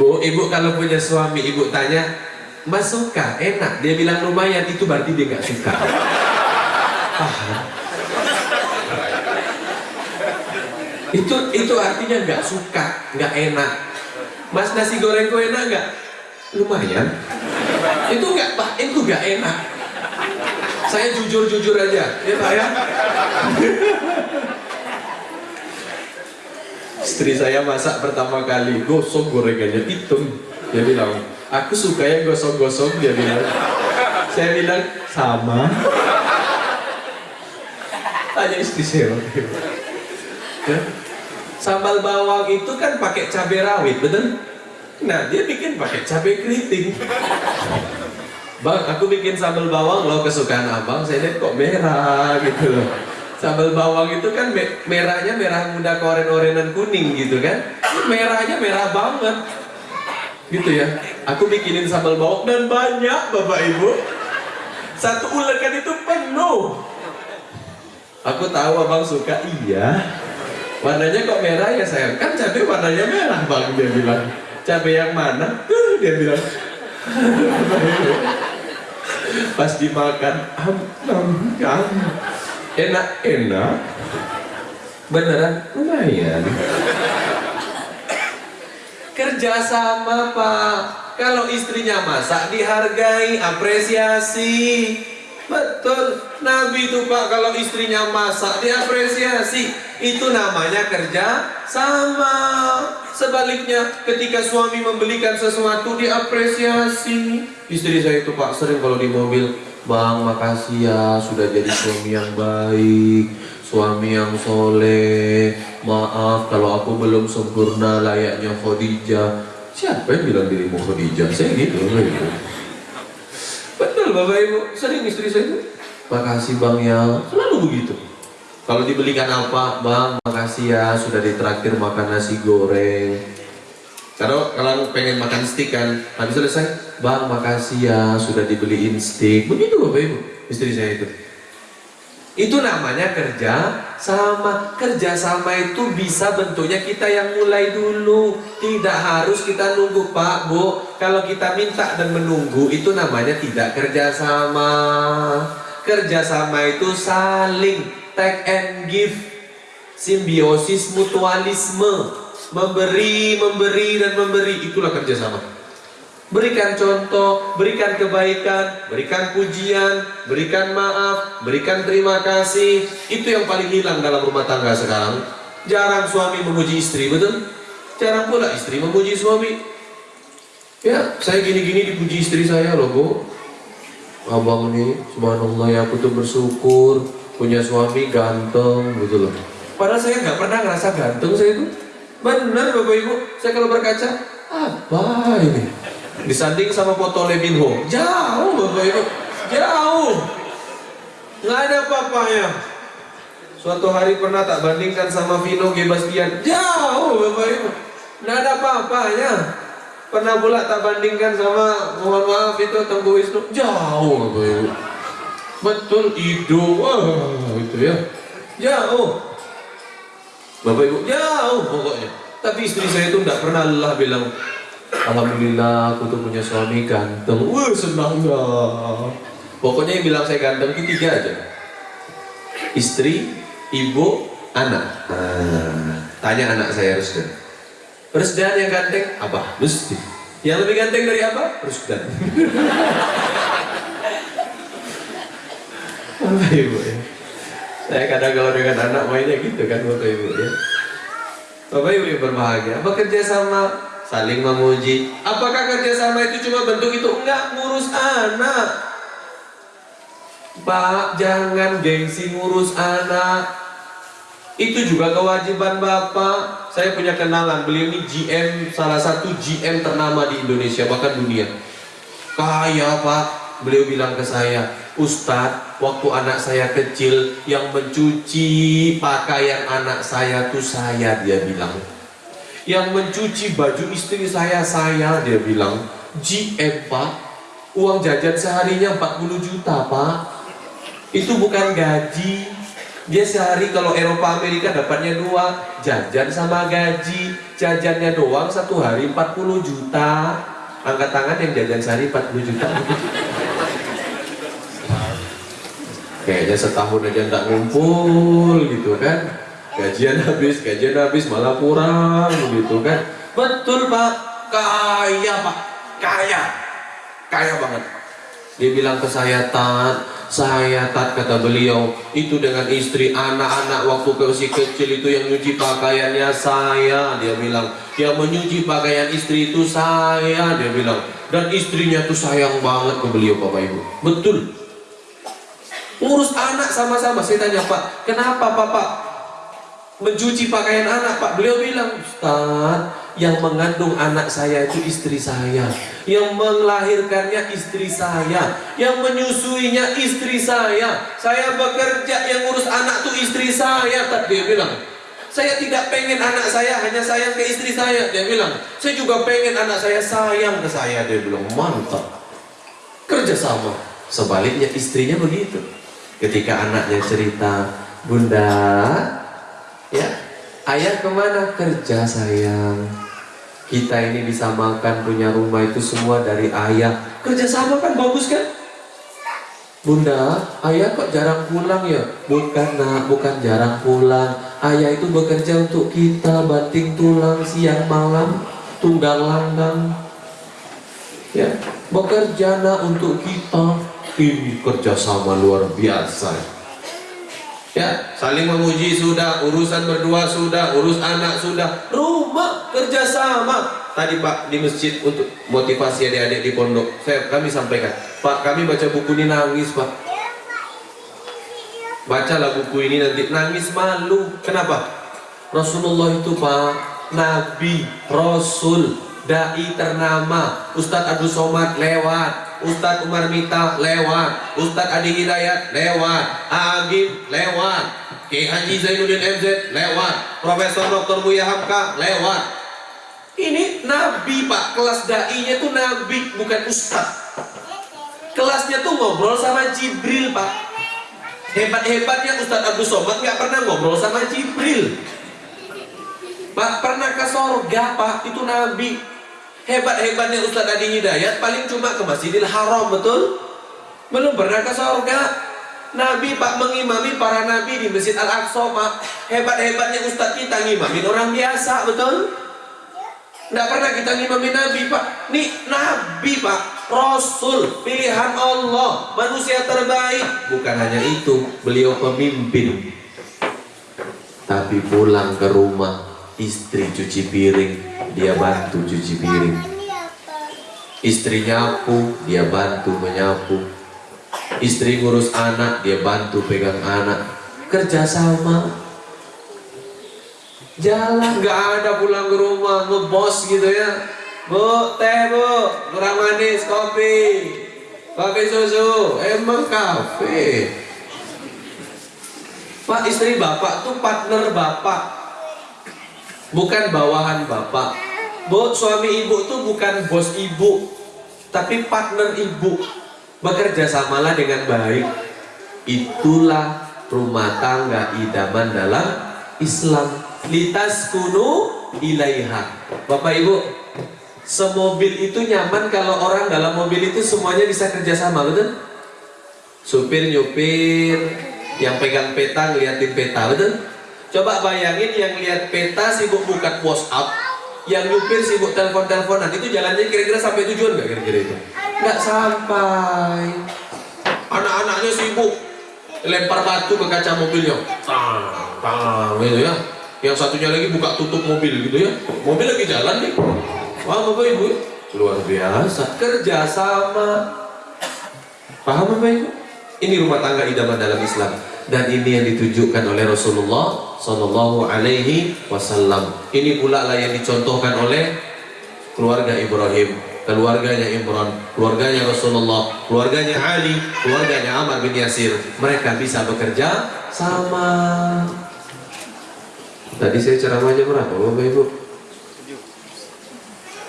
Bu, ibu kalau punya suami, ibu tanya, Mas suka? Enak. Dia bilang lumayan, itu berarti dia nggak suka. Paham? Itu itu artinya nggak suka, nggak enak. Mas nasi gorengku enak nggak? Lumayan. Itu nggak pak, itu nggak enak. Saya jujur-jujur aja, ya pak ya. Istri saya masak pertama kali, gosok gorengannya hitam. Dia bilang, aku suka ya gosok-gosok. Dia bilang, saya bilang sama. Tanya istri saya. Ya? Sambal bawang itu kan pakai cabai rawit, betul? Nah, dia bikin pakai cabai keriting. Bang, aku bikin sambal bawang loh kesukaan abang, saya lihat kok merah gitu loh. Sambal bawang itu kan merahnya merah muda koren-orenan kuning gitu kan. Merahnya merah banget. Gitu ya. Aku bikinin sambal bawang dan banyak Bapak Ibu. Satu ulekan itu penuh. Aku tahu abang suka, iya. Warnanya kok merah ya sayang? Kan cabai warnanya merah bang dia bilang. Cabai yang mana? Tuh dia bilang. Pas dimakan, am. enak enak. Beneran lumayan. Kerja sama pak. Kalau istrinya masak dihargai, apresiasi. Betul, Nabi itu pak kalau istrinya masak diapresiasi. Itu namanya kerja sama. Sebaliknya ketika suami membelikan sesuatu diapresiasi. Istri saya itu pak sering kalau di mobil Bang makasih ya sudah jadi suami yang baik Suami yang soleh. Maaf kalau aku belum sempurna layaknya Khadijah. Siapa yang bilang dirimu Khadijah? Saya gitu, gitu. Betul Bapak Ibu, sering istri saya itu. Makasih Bang ya, selalu begitu. Kalau dibelikan apa, Bang? Makasih ya sudah ditraktir makan nasi goreng. Kalau kalau pengen makan steak kan, habis selesai? Bang makasih ya sudah dibeliin steak. Begitu Bapak Ibu, istri saya itu. Itu namanya kerja sama kerja sama itu bisa bentuknya kita yang mulai dulu. Tidak harus kita nunggu pak bu. Kalau kita minta dan menunggu itu namanya tidak kerja sama. Kerja sama itu saling take and give. Simbiosis mutualisme. Memberi memberi dan memberi. Itulah kerja sama Berikan contoh, berikan kebaikan, berikan pujian, berikan maaf, berikan terima kasih. Itu yang paling hilang dalam rumah tangga sekarang. Jarang suami memuji istri, betul? Jarang pula istri memuji suami. Ya, saya gini-gini dipuji istri saya loh, Bu. Abang nih, subhanallah ya aku tuh bersyukur punya suami ganteng, gitu loh. Padahal saya nggak pernah ngerasa ganteng saya itu. Benar Bapak Ibu, saya kalau berkaca, apa ini? Disanding sama foto Lee Min Ho. Jauh bapak ibu. Jauh. Nggak ada apa-apanya. Suatu hari pernah tak bandingkan sama Vino G. Bastian. Jauh bapak ibu. Nggak ada apa-apanya. Pernah pula tak bandingkan sama mohon maaf itu Tengku Wisnu. Jauh bapak ibu. Betul Ido. Wah itu ya. Jauh. Bapak ibu. Jauh pokoknya. Tapi istri saya itu tidak pernah lelah bilang Alhamdulillah aku tuh punya suami ganteng. Wah senang ya. Pokoknya yang bilang saya ganteng itu tiga aja. Istri, ibu, anak. Nah, tanya anak saya Rusdan. Rusdan yang ganteng apa? Rusdi. Yang lebih ganteng dari apa? Rusdan. Bapak ibu ya. Saya kadang kalau dengan anak mainnya gitu kan bapak ibu ya. Bapak ibu yang berbahagia. Bekerja sama saling memuji. Apakah kerjasama itu cuma bentuk itu? Enggak, ngurus anak. Pak, jangan gengsi ngurus anak. Itu juga kewajiban Bapak. Saya punya kenalan, beliau ini GM, salah satu GM ternama di Indonesia, bahkan dunia. Kaya Pak, beliau bilang ke saya, Ustadz, waktu anak saya kecil, yang mencuci pakaian anak saya tuh saya, dia bilang yang mencuci baju istri saya saya dia bilang GM pak. Uang jajan seharinya 40 juta pak. Itu bukan gaji. Dia sehari kalau Eropa Amerika dapatnya dua. Jajan sama gaji. Jajannya doang satu hari 40 juta. Angkat tangan yang jajan sehari 40 juta. Kayaknya setahun aja nggak ngumpul gitu kan gajian habis, gajian habis malah kurang begitu kan? Betul pak. Kaya pak. Kaya. Kaya banget. Dia bilang ke saya tat saya tat kata beliau itu dengan istri anak-anak waktu masih kecil itu yang nyuci pakaiannya saya. Dia bilang yang menyuci pakaian istri itu saya dia bilang. Dan istrinya tuh sayang banget ke beliau bapak ibu. Betul. Ngurus anak sama-sama. Saya tanya pak kenapa bapak mencuci pakaian anak Pak. Beliau bilang Ustaz yang mengandung anak saya itu istri saya. Yang melahirkannya istri saya. Yang menyusuinya istri saya. Saya bekerja yang ngurus anak itu istri saya. Tak dia bilang. Saya tidak pengen anak saya hanya sayang ke istri saya. Dia bilang. Saya juga pengen anak saya sayang ke saya. Dia bilang mantap. Kerjasama sebaliknya istrinya begitu. Ketika anaknya cerita bunda Ya, ayah ke mana? Kerja sayang. Kita ini bisa makan punya rumah itu semua dari ayah. Kerja sama kan bagus kan? Bunda, ayah kok jarang pulang ya? Bukan nak, bukan jarang pulang. Ayah itu bekerja untuk kita, banting tulang siang malam, tunggang langgang. Ya, bekerja nak untuk kita. Ini kerjasama luar biasa. Ya, saling memuji sudah, urusan berdua sudah, urus anak sudah, rumah kerjasama. Tadi Pak di masjid untuk motivasi adik-adik di pondok, saya kami sampaikan, Pak kami baca buku ini nangis Pak. Bacalah buku ini nanti nangis malu. Kenapa? Rasulullah itu Pak, Nabi, Rasul, dai ternama, Ustadz Abdul Somad lewat, Ustadz Umar Mita lewat. Ustadz Adi Hidayat lewat. Agim lewat. Ki Haji Zainuddin MZ lewat. Profesor Dr. Buya Hamka lewat. Ini Nabi Pak. Kelas dai-nya tuh Nabi bukan Ustadz. Kelasnya tuh ngobrol sama Jibril Pak. Hebat-hebatnya Ustadz Abdul Somad nggak pernah ngobrol sama Jibril. Pak pernah ke sorga Pak. Itu Nabi Hebat-hebatnya Ustadz Adi Hidayat paling cuma ke Masjidil Haram, betul? Belum pernah ke surga. Nabi Pak mengimami para nabi di Masjid Al-Aqsa, Pak. Hebat-hebatnya Ustadz kita ngimamin orang biasa, betul? Tidak pernah kita ngimami Nabi Pak Nih Nabi Pak Rasul Pilihan Allah Manusia terbaik Bukan hanya itu Beliau pemimpin Tapi pulang ke rumah Istri cuci piring Dia bantu cuci piring. Istri nyapu Dia bantu menyapu. Istri ngurus anak Dia bantu pegang anak. Kerjasama jalan nggak ada pulang ke rumah ngebos gitu ya. Bu teh bu kurang manis kopi. Kopi susu emang kafe. Pak istri bapak tuh partner bapak bukan bawahan bapak. Bu suami ibu tuh bukan bos ibu tapi partner ibu. Bekerja samalah dengan baik. Itulah rumah tangga idaman dalam Islam. Litas kunu ilaiha. Bapak Ibu semobil itu nyaman kalau orang dalam mobil itu semuanya bisa kerjasama betul? Supir nyupir yang pegang peta ngeliatin peta betul coba bayangin yang lihat peta sibuk buka whatsapp yang nyupir sibuk telepon-teleponan itu jalannya kira-kira sampai tujuan nggak kira-kira itu? Nggak sampai. Anak-anaknya sibuk lempar batu ke kaca mobilnya tang tang gitu ya. Yang satunya lagi buka tutup mobil gitu ya. Mobil lagi jalan nih. Wah bapak ibu luar biasa. Kerjasama paham bapak ibu? Ini rumah tangga idaman dalam Islam. Dan ini yang ditujukan oleh Rasulullah Sallallahu Alaihi Wasallam ini pula lah yang dicontohkan oleh keluarga Ibrahim keluarganya Imran, keluarganya Rasulullah, keluarganya Ali, keluarganya Ammar bin Yasir. Mereka bisa bekerja sama. Tadi saya ceramah jam berapa Bapak Ibu?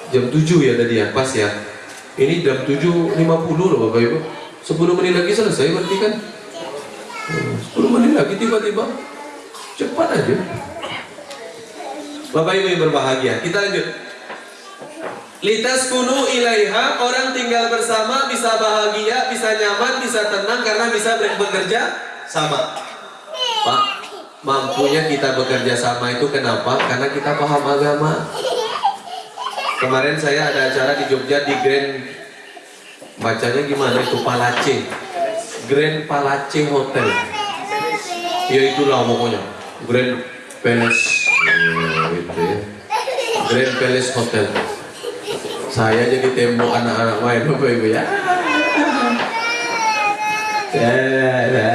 Jam 7 ya tadi ya, pas ya Ini jam 7.50 loh Bapak Ibu 10 menit lagi selesai berarti kan 10 menit lagi tiba-tiba Cepat aja. Bapak Ibu yang berbahagia Kita lanjut. Litas kunu ilaiha Orang tinggal bersama bisa bahagia Bisa nyaman, bisa tenang Karena bisa bekerja sama. Pak mampunya kita bekerja sama itu kenapa? Karena kita paham agama. Kemarin saya ada acara di Jogja di Grand bacanya gimana itu? Palace. Grand Palace Hotel. Ya itulah pokoknya Grand Palace oh, gitu ya. Grand Palace Hotel. Saya jadi tembok anak-anak main bapak ibu ya. Ya, ya, ya.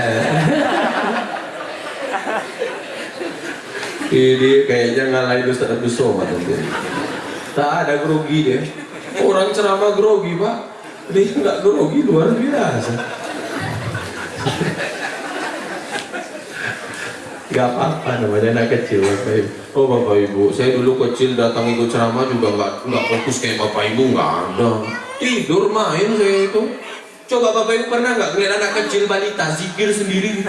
ini kayaknya ngalahin Ustaz Abdul Somad tak ada grogi deh orang ceramah grogi pak. Dia nggak grogi luar biasa Gak apa-apa namanya anak kecil Bapak Ibu. Oh Bapak Ibu, saya dulu kecil datang ikut ceramah juga nggak nggak fokus kayak Bapak Ibu nggak ada. Tidur main saya itu. Coba Bapak Ibu pernah nggak ngeliat anak kecil balita zikir sendiri?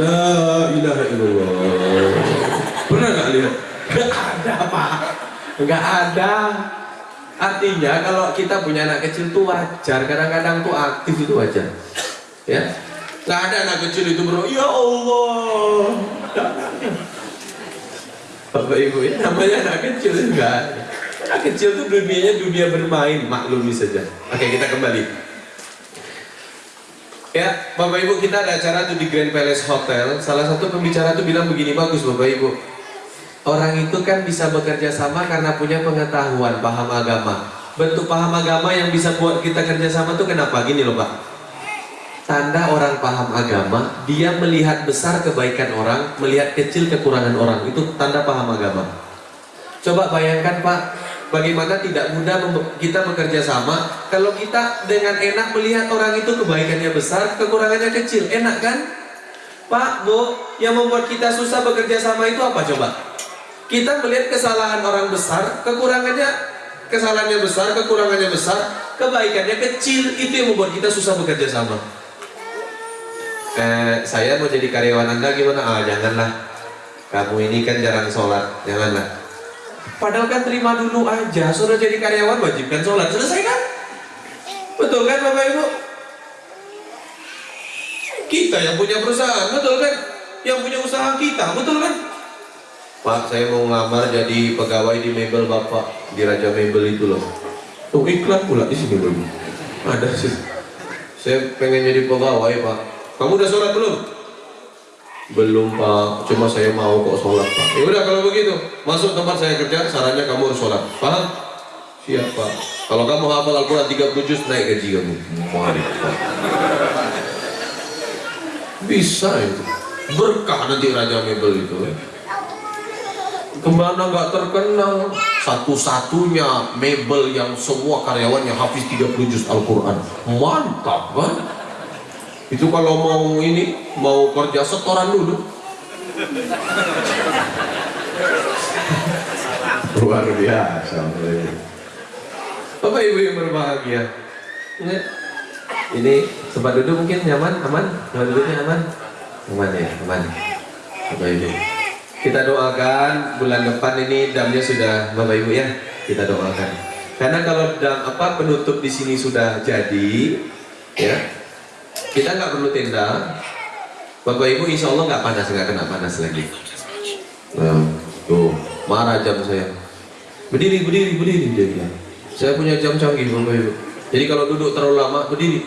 La ilaha illallah. Pernah nggak lihat? Gak ada pak. Gak ada. Artinya kalau kita punya anak kecil itu wajar. Kadang-kadang tuh aktif itu wajar. Ya. Gak ada anak kecil itu bro. Ya Allah. Bapak Ibu ini namanya anak kecil enggak. Anak kecil tuh dunianya dunia bermain. Maklumi saja. Oke kita kembali. Ya, Bapak Ibu kita ada acara tuh di Grand Palace Hotel. Salah satu pembicara tuh bilang begini bagus Bapak Ibu. Orang itu kan bisa bekerja sama karena punya pengetahuan, paham agama. Bentuk paham agama yang bisa buat kita kerja sama tuh kenapa? Gini loh Pak. Tanda orang paham agama, dia melihat besar kebaikan orang, melihat kecil kekurangan orang. Itu tanda paham agama. Coba bayangkan Pak, bagaimana tidak mudah kita bekerja sama kalau kita dengan enak melihat orang itu kebaikannya besar kekurangannya kecil enak kan Pak Bu yang membuat kita susah bekerja sama itu apa coba kita melihat kesalahan orang besar kekurangannya kesalahannya besar kekurangannya besar kebaikannya kecil itu yang membuat kita susah bekerja sama eh, saya mau jadi karyawan anda gimana ah janganlah kamu ini kan jarang sholat janganlah Padahal kan terima dulu aja, sudah jadi karyawan wajibkan sholat, selesai kan? Betul kan Bapak Ibu? Kita yang punya perusahaan, betul kan? Yang punya usaha kita, betul kan? Pak, saya mau ngelamar jadi pegawai di mebel Bapak di Raja Mebel itu loh. Oh iklan pula di sini belum? Ada sih. Saya pengen jadi pegawai Pak. Kamu udah sholat belum? Belum Pak, cuma saya mau kok sholat Pak. Ya udah kalau begitu, masuk tempat saya kerja, sarannya kamu harus sholat. Paham? Siap Pak. Kalau kamu hafal Al-Quran 30 juz, naik gaji kamu. Pak. Bisa itu. Berkah nanti Raja Mebel itu. Ke mana nggak terkenal Satu-satunya mebel yang semua karyawannya hafiz 30 juz Al-Quran Mantap kan? Itu kalau mau ini, mau kerja setoran dulu Luar biasa Bapak Ibu yang berbahagia Ini sempat duduk mungkin nyaman, aman? Sempat duduknya aman? Aman ya, aman Bapak Ibu kita doakan bulan depan ini damnya sudah Bapak Ibu ya. Kita doakan. Karena kalau dam apa penutup di sini sudah jadi, ya kita nggak perlu tenda. Bapak Ibu insya Allah nggak panas nggak kena panas lagi. Nah, tuh marah jam saya. Berdiri berdiri berdiri dia bilang. Saya punya jam canggih Bapak Ibu. Jadi kalau duduk terlalu lama berdiri.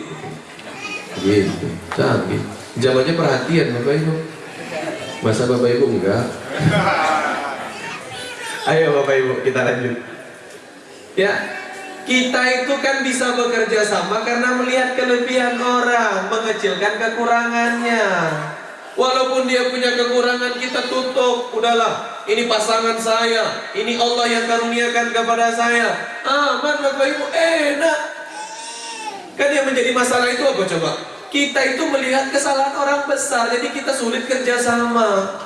Gitu, canggih. Jam aja perhatian Bapak Ibu. Masa Bapak Ibu enggak? Ayo Bapak Ibu kita lanjut Ya kita itu kan bisa bekerja sama karena melihat kelebihan orang Mengecilkan kekurangannya. Walaupun dia punya kekurangan kita tutup. Udahlah ini pasangan saya. Ini Allah yang karuniakan kepada saya. Aman Bapak Ibu. Enak. Kan yang menjadi masalah itu apa coba? Kita itu melihat kesalahan orang besar Jadi kita sulit kerjasama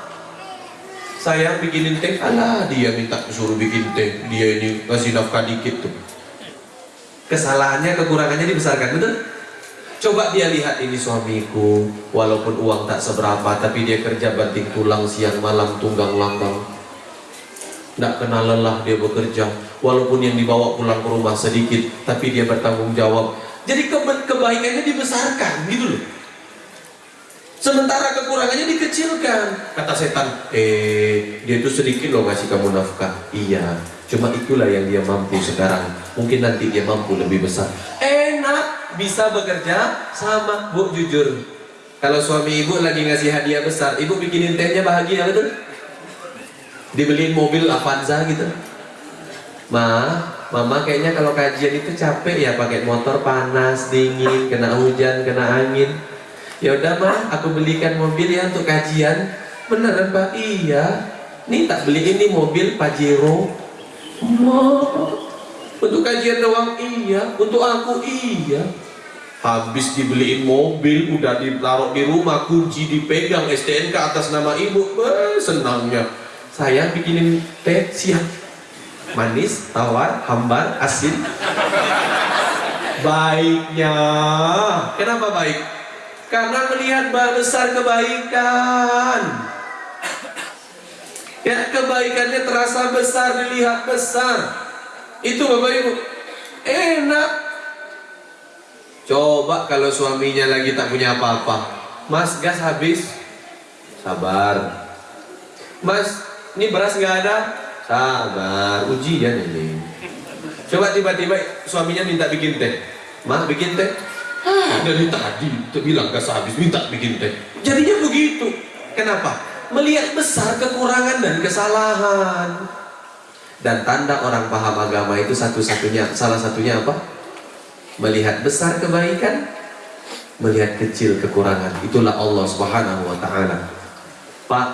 saya bikinin teh, alah dia minta suruh bikin teh, dia ini kasih nafkah dikit tuh. Kesalahannya, kekurangannya dibesarkan, betul? Coba dia lihat ini suamiku, walaupun uang tak seberapa, tapi dia kerja banting tulang siang malam tunggang langgang. Tidak kenal lelah dia bekerja, walaupun yang dibawa pulang ke rumah sedikit, tapi dia bertanggung jawab. Jadi keba kebaikannya dibesarkan, gitu loh. Sementara kekurangannya dikecilkan. Kata setan, eh dia itu sedikit loh ngasih kamu nafkah. Iya, cuma itulah yang dia mampu sekarang. Mungkin nanti dia mampu lebih besar. Enak, bisa bekerja sama bu jujur. Kalau suami ibu lagi ngasih hadiah besar, ibu bikinin tehnya bahagia betul? Dibeliin mobil Avanza gitu. Ma, mama kayaknya kalau kajian itu capek ya pakai motor panas, dingin, kena hujan, kena angin ya udah mah aku belikan mobil ya untuk kajian beneran pak iya nih tak beli ini mobil Pajero untuk kajian doang iya. Untuk aku iya. Habis dibeliin mobil udah ditaruh di rumah kunci dipegang STNK atas nama ibu. Eh, senangnya. Saya bikinin teh siap manis tawar hambar asin. Baiknya. Kenapa baik? Karena melihat besar kebaikan ya kebaikannya terasa besar dilihat besar. Itu bapak ibu. Enak. Coba kalau suaminya lagi tak punya apa-apa. Mas gas habis. Sabar. Mas ini beras nggak ada? Sabar. Ujian ini. Coba tiba-tiba suaminya minta bikin teh. Mas bikin teh? Dari tadi bilang gas habis minta bikin teh. Jadinya begitu. Kenapa melihat besar kekurangan dan kesalahan. Dan tanda orang paham agama itu satu-satunya salah satunya apa? Melihat besar kebaikan melihat kecil kekurangan. Itulah Allah subhanahu wa ta'ala. Pak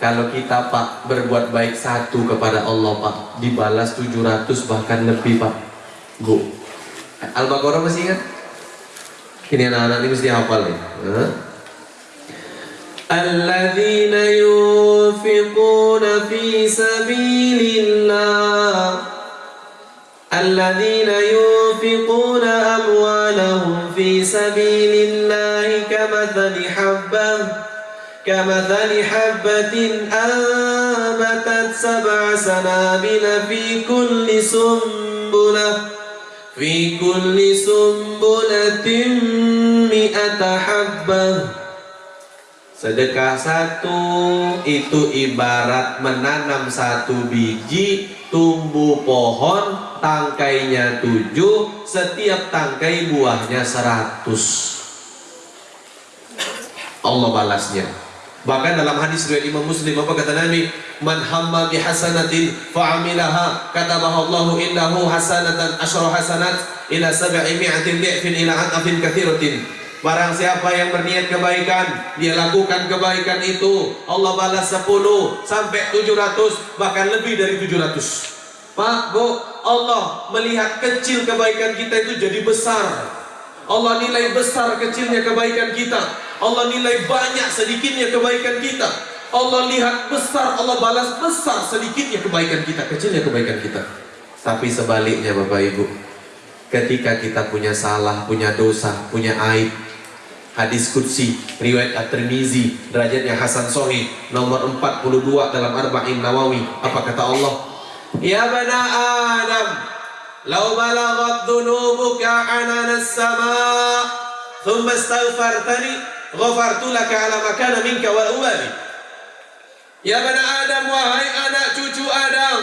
kalau kita Pak berbuat baik satu kepada Allah Pak dibalas 700 bahkan lebih Pak. Bu Al-Baqarah masih ingat? Ini anak-anak ini mesti hafal nih. الذين ينفقون في سبيل الله الذين ينفقون أموالهم في سبيل الله كمثل حبة كمثل حبة أنبتت سبع سنابل في كل سنبلة في كل سنبلة مئة حبة. Sedekah satu itu ibarat menanam satu biji tumbuh pohon tangkainya tujuh setiap tangkai buahnya seratus. Allah balasnya. Bahkan dalam hadis riwayat Imam Muslim apa kata Nabi? Man hamma bi hasanatin fa'amilaha katabaha Allahu innahu hasanatan asyra hasanat ila sab'i mi'atin di'fin ila an'afin kathiratin Barang siapa yang berniat kebaikan Dia lakukan kebaikan itu. Allah balas 10 sampai 700 Bahkan lebih dari 700 Pak, Bu, Allah melihat kecil kebaikan kita itu jadi besar. Allah nilai besar kecilnya kebaikan kita. Allah nilai banyak sedikitnya kebaikan kita. Allah lihat besar, Allah balas besar sedikitnya kebaikan kita Kecilnya kebaikan kita. Tapi sebaliknya Bapak Ibu Ketika kita punya salah, punya dosa, punya aib Hadis Qudsi riwayat At-Tirmizi derajatnya Hasan Sahih nomor 42 dalam Arba'in Nawawi. Apa kata Allah? Ya bana Adam law balaghat dhunubuka anana as-sama' thumma astaghfartani ghafartu laka ala ma kana minka wa ubali Ya bana Adam wahai anak cucu Adam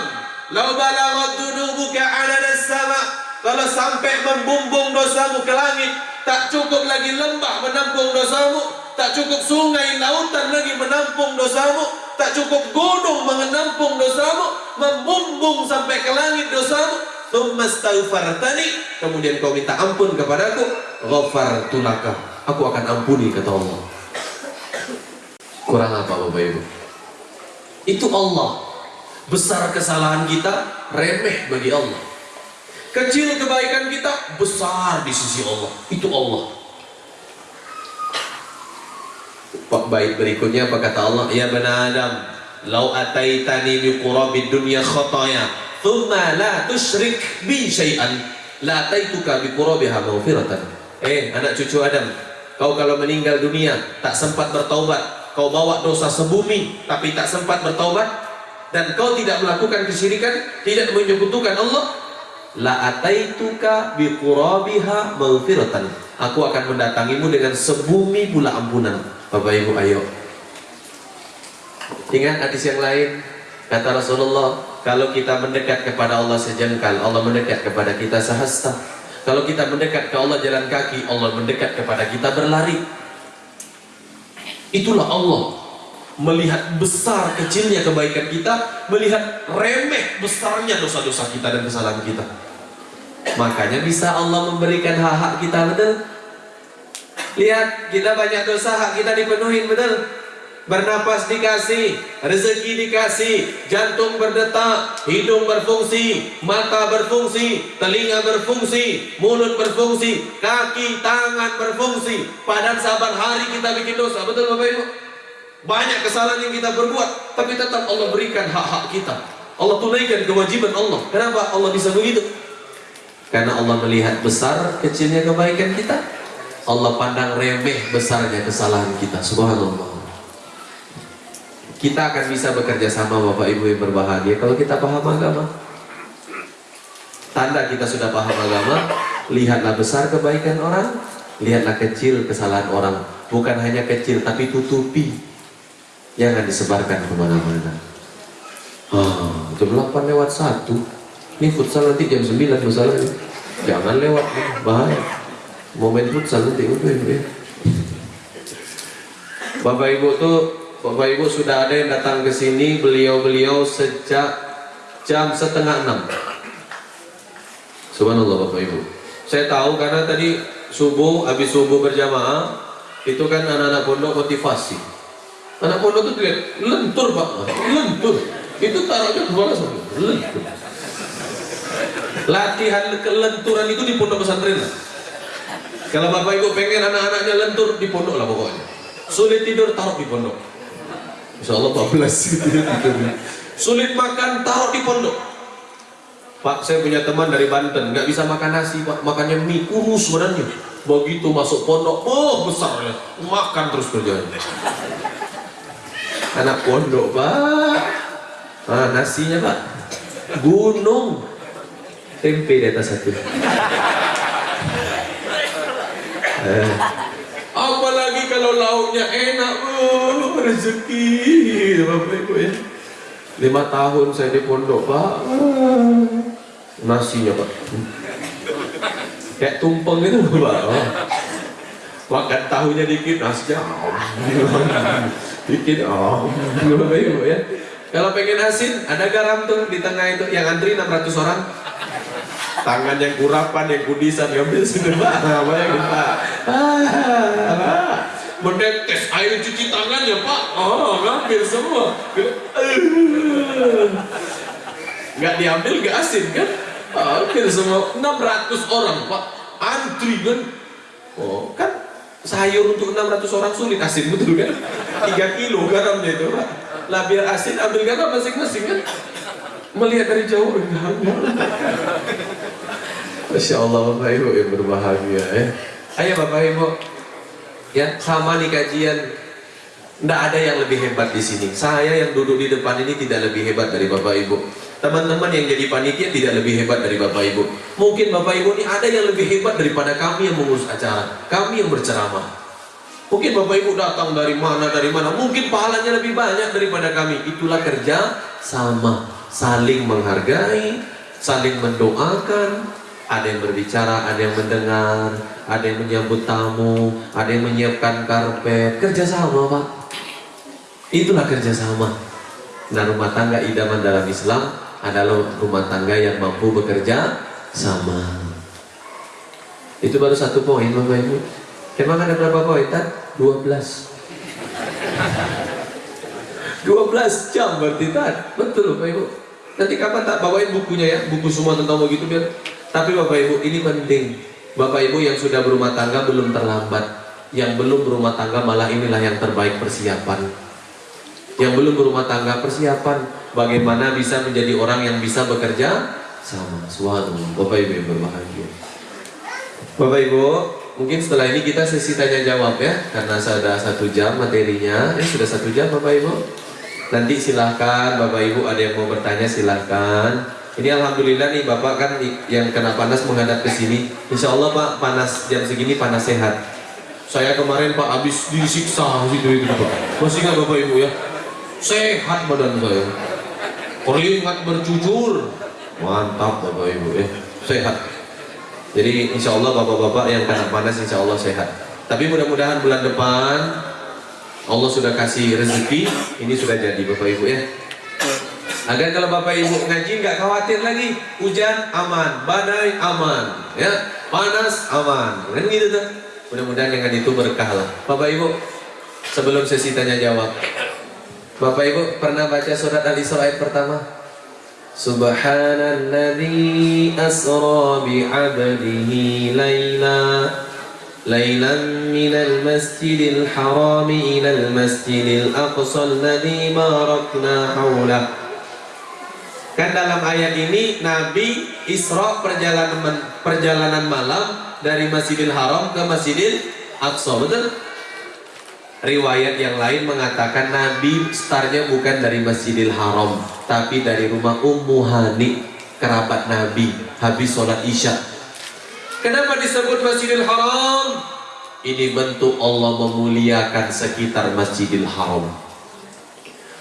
law balaghat dhunubuka anana as-sama' kalau sampai membumbung dosamu ke langit Tak cukup lagi lembah menampung dosamu. Tak cukup sungai lautan lagi menampung dosamu. Tak cukup gunung menampung dosamu. Membumbung sampai ke langit dosamu. Thumma astaghfartani. Kemudian kau minta ampun kepadaku. Ghafartu laka. Aku akan ampuni kata Allah. Kurang apa Bapak Ibu? Itu Allah. Besar kesalahan kita Remeh bagi Allah Kecil kebaikan kita besar di sisi Allah. Itu Allah. Baik berikutnya apa kata Allah? Ya bani Adam, lau ataitani bi qurabid dunya khataya, thumma la tusyrik bi syai'an, la ataituka bi qurabiha maghfiratan. Eh, anak cucu Adam, kau kalau meninggal dunia tak sempat bertaubat, kau bawa dosa sebumi tapi tak sempat bertaubat dan kau tidak melakukan kesyirikan, tidak menyekutukan Allah, la ataituka biqurabiha maghfiratan. Aku akan mendatangimu dengan sebumi pula ampunan. Bapak Ibu ayo. Ingat hadis yang lain. Kata Rasulullah kalau kita mendekat kepada Allah sejengkal Allah mendekat kepada kita sehasta. Kalau kita mendekat ke Allah jalan kaki Allah mendekat kepada kita berlari. Itulah Allah melihat besar kecilnya kebaikan kita melihat remeh besarnya dosa-dosa kita dan kesalahan kita Makanya bisa Allah memberikan hak-hak kita betul. Lihat, kita banyak dosa hak kita dipenuhi betul. Bernapas dikasih, rezeki dikasih, jantung berdetak, hidung berfungsi, mata berfungsi, telinga berfungsi, mulut berfungsi, kaki, tangan berfungsi. Padahal saban hari kita bikin dosa, betul Bapak Ibu? Banyak kesalahan yang kita berbuat, tapi tetap Allah berikan hak-hak kita. Allah tunaikan kewajiban Allah. Kenapa Allah bisa begitu? Karena Allah melihat besar kecilnya kebaikan kita Allah pandang remeh besarnya kesalahan kita Subhanallah Kita akan bisa bekerja sama Bapak Ibu yang berbahagia Kalau kita paham agama Tanda kita sudah paham agama Lihatlah besar kebaikan orang Lihatlah kecil kesalahan orang Bukan hanya kecil tapi tutupi Jangan disebarkan ke mana-mana Ah, jam 8 lewat 1 ini futsal nanti jam 9 masalahnya. Jangan lewat, bahaya. Momen futsal nanti udah ya. Bapak Ibu tuh, Bapak Ibu sudah ada yang datang ke sini, beliau-beliau sejak jam setengah enam. Subhanallah Bapak Ibu. Saya tahu karena tadi subuh, habis subuh berjamaah, itu kan anak-anak pondok motivasi. Anak pondok tuh lihat lentur pak, lentur. Itu taruhnya ke mana semua? Lentur. Latihan kelenturan itu di pondok pesantren kalau bapak ibu pengen anak-anaknya lentur di pondok lah pokoknya. Sulit tidur taruh di pondok. Insya Allah 14 sulit makan taruh di pondok. Pak saya punya teman dari Banten nggak bisa makan nasi pak. Makannya mie kurus sebenarnya. Begitu masuk pondok oh besar ya. Makan terus kerjanya anak pondok pak. Ah, nasinya pak. Gunung. Tempe di atas satu. Eh. apalagi kalau lauknya enak bu rezeki. Bapak ya? Lima tahun saya di pondok pak. Nasinya pak. Kayak tumpeng itu pak. Oh. makan tahunya dikit nasinya dikit om bapak ibu ya. Kalau pengen asin ada garam tuh di tengah itu. Yang antri 600 orang. Tangan yang kurapan yang kudisan ngambil sudah pak. Bayangin pak? Ah, mendetes air cuci tangan ya pak? Oh ngambil semua. Nggak diambil nggak asin kan? Ambil semua. 600 orang pak. Antri kan? Oh kan sayur untuk 600 orang sulit asin betul kan? 3 kilo garamnya itu. Pak lah biar asin ambil garam masing-masing kan? Melihat dari jauh Masya Allah Bapak Ibu yang berbahagia ya. Ayo Bapak Ibu. Ya sama nih kajian. Tidak ada yang lebih hebat di sini. Saya yang duduk di depan ini tidak lebih hebat dari Bapak Ibu teman-teman yang jadi panitia tidak lebih hebat dari Bapak Ibu. Mungkin Bapak Ibu ini ada yang lebih hebat daripada kami yang mengurus acara kami yang berceramah. Mungkin Bapak Ibu datang dari mana dari mana mungkin pahalanya lebih banyak daripada kami. Itulah kerja sama saling menghargai saling mendoakan. Ada yang berbicara, ada yang mendengar, ada yang menyambut tamu, ada yang menyiapkan karpet, kerjasama pak. Itulah kerjasama. Nah rumah tangga idaman dalam Islam adalah rumah tangga yang mampu bekerja sama. Itu baru satu poin bapak ibu. Emang ada berapa poin? Tan? 12 12 jam berarti tan. Betul bapak ibu. Nanti kapan tak bawain bukunya ya, buku semua tentang begitu biar tapi Bapak Ibu ini penting. Bapak Ibu yang sudah berumah tangga belum terlambat. Yang belum berumah tangga malah inilah yang terbaik persiapan. Yang belum berumah tangga persiapan bagaimana bisa menjadi orang yang bisa bekerja sama suatu. Bapak Ibu yang berbahagia. Bapak Ibu, mungkin setelah ini kita sesi tanya jawab ya, karena sudah satu jam materinya. Ya sudah satu jam Bapak Ibu. Nanti silahkan Bapak Ibu ada yang mau bertanya silahkan. Ini alhamdulillah nih Bapak kan yang kena panas menghadap ke sini. Insya Allah Pak panas jam segini panas sehat. Saya kemarin Pak habis disiksa gitu itu Pak. Masih nggak Bapak Ibu ya? Sehat badan saya. Keringat bercucur. Mantap Bapak Ibu ya. Sehat. Jadi insya Allah Bapak-Bapak yang kena panas insya Allah sehat. Tapi mudah-mudahan bulan depan Allah sudah kasih rezeki. Ini sudah jadi Bapak Ibu ya. Agar kalau Bapak Ibu ngaji nggak khawatir lagi hujan aman, badai aman, ya panas aman, kan gitu tuh. Mudah-mudahan dengan itu berkah lah. Bapak Ibu sebelum sesi tanya jawab, Bapak Ibu pernah baca surat Al-Isra ayat pertama? Subhanalladzi asra bi 'abdihi laila lailan minal masjidil haram al masjidil aqsa alladzi barakna haula. Kan dalam ayat ini Nabi Isra perjalanan perjalanan malam dari Masjidil Haram ke Masjidil Aqsa, betul? Riwayat yang lain mengatakan Nabi startnya bukan dari Masjidil Haram, tapi dari rumah Ummu Hani, kerabat Nabi, habis sholat Isya. Kenapa disebut Masjidil Haram? Ini bentuk Allah memuliakan sekitar Masjidil Haram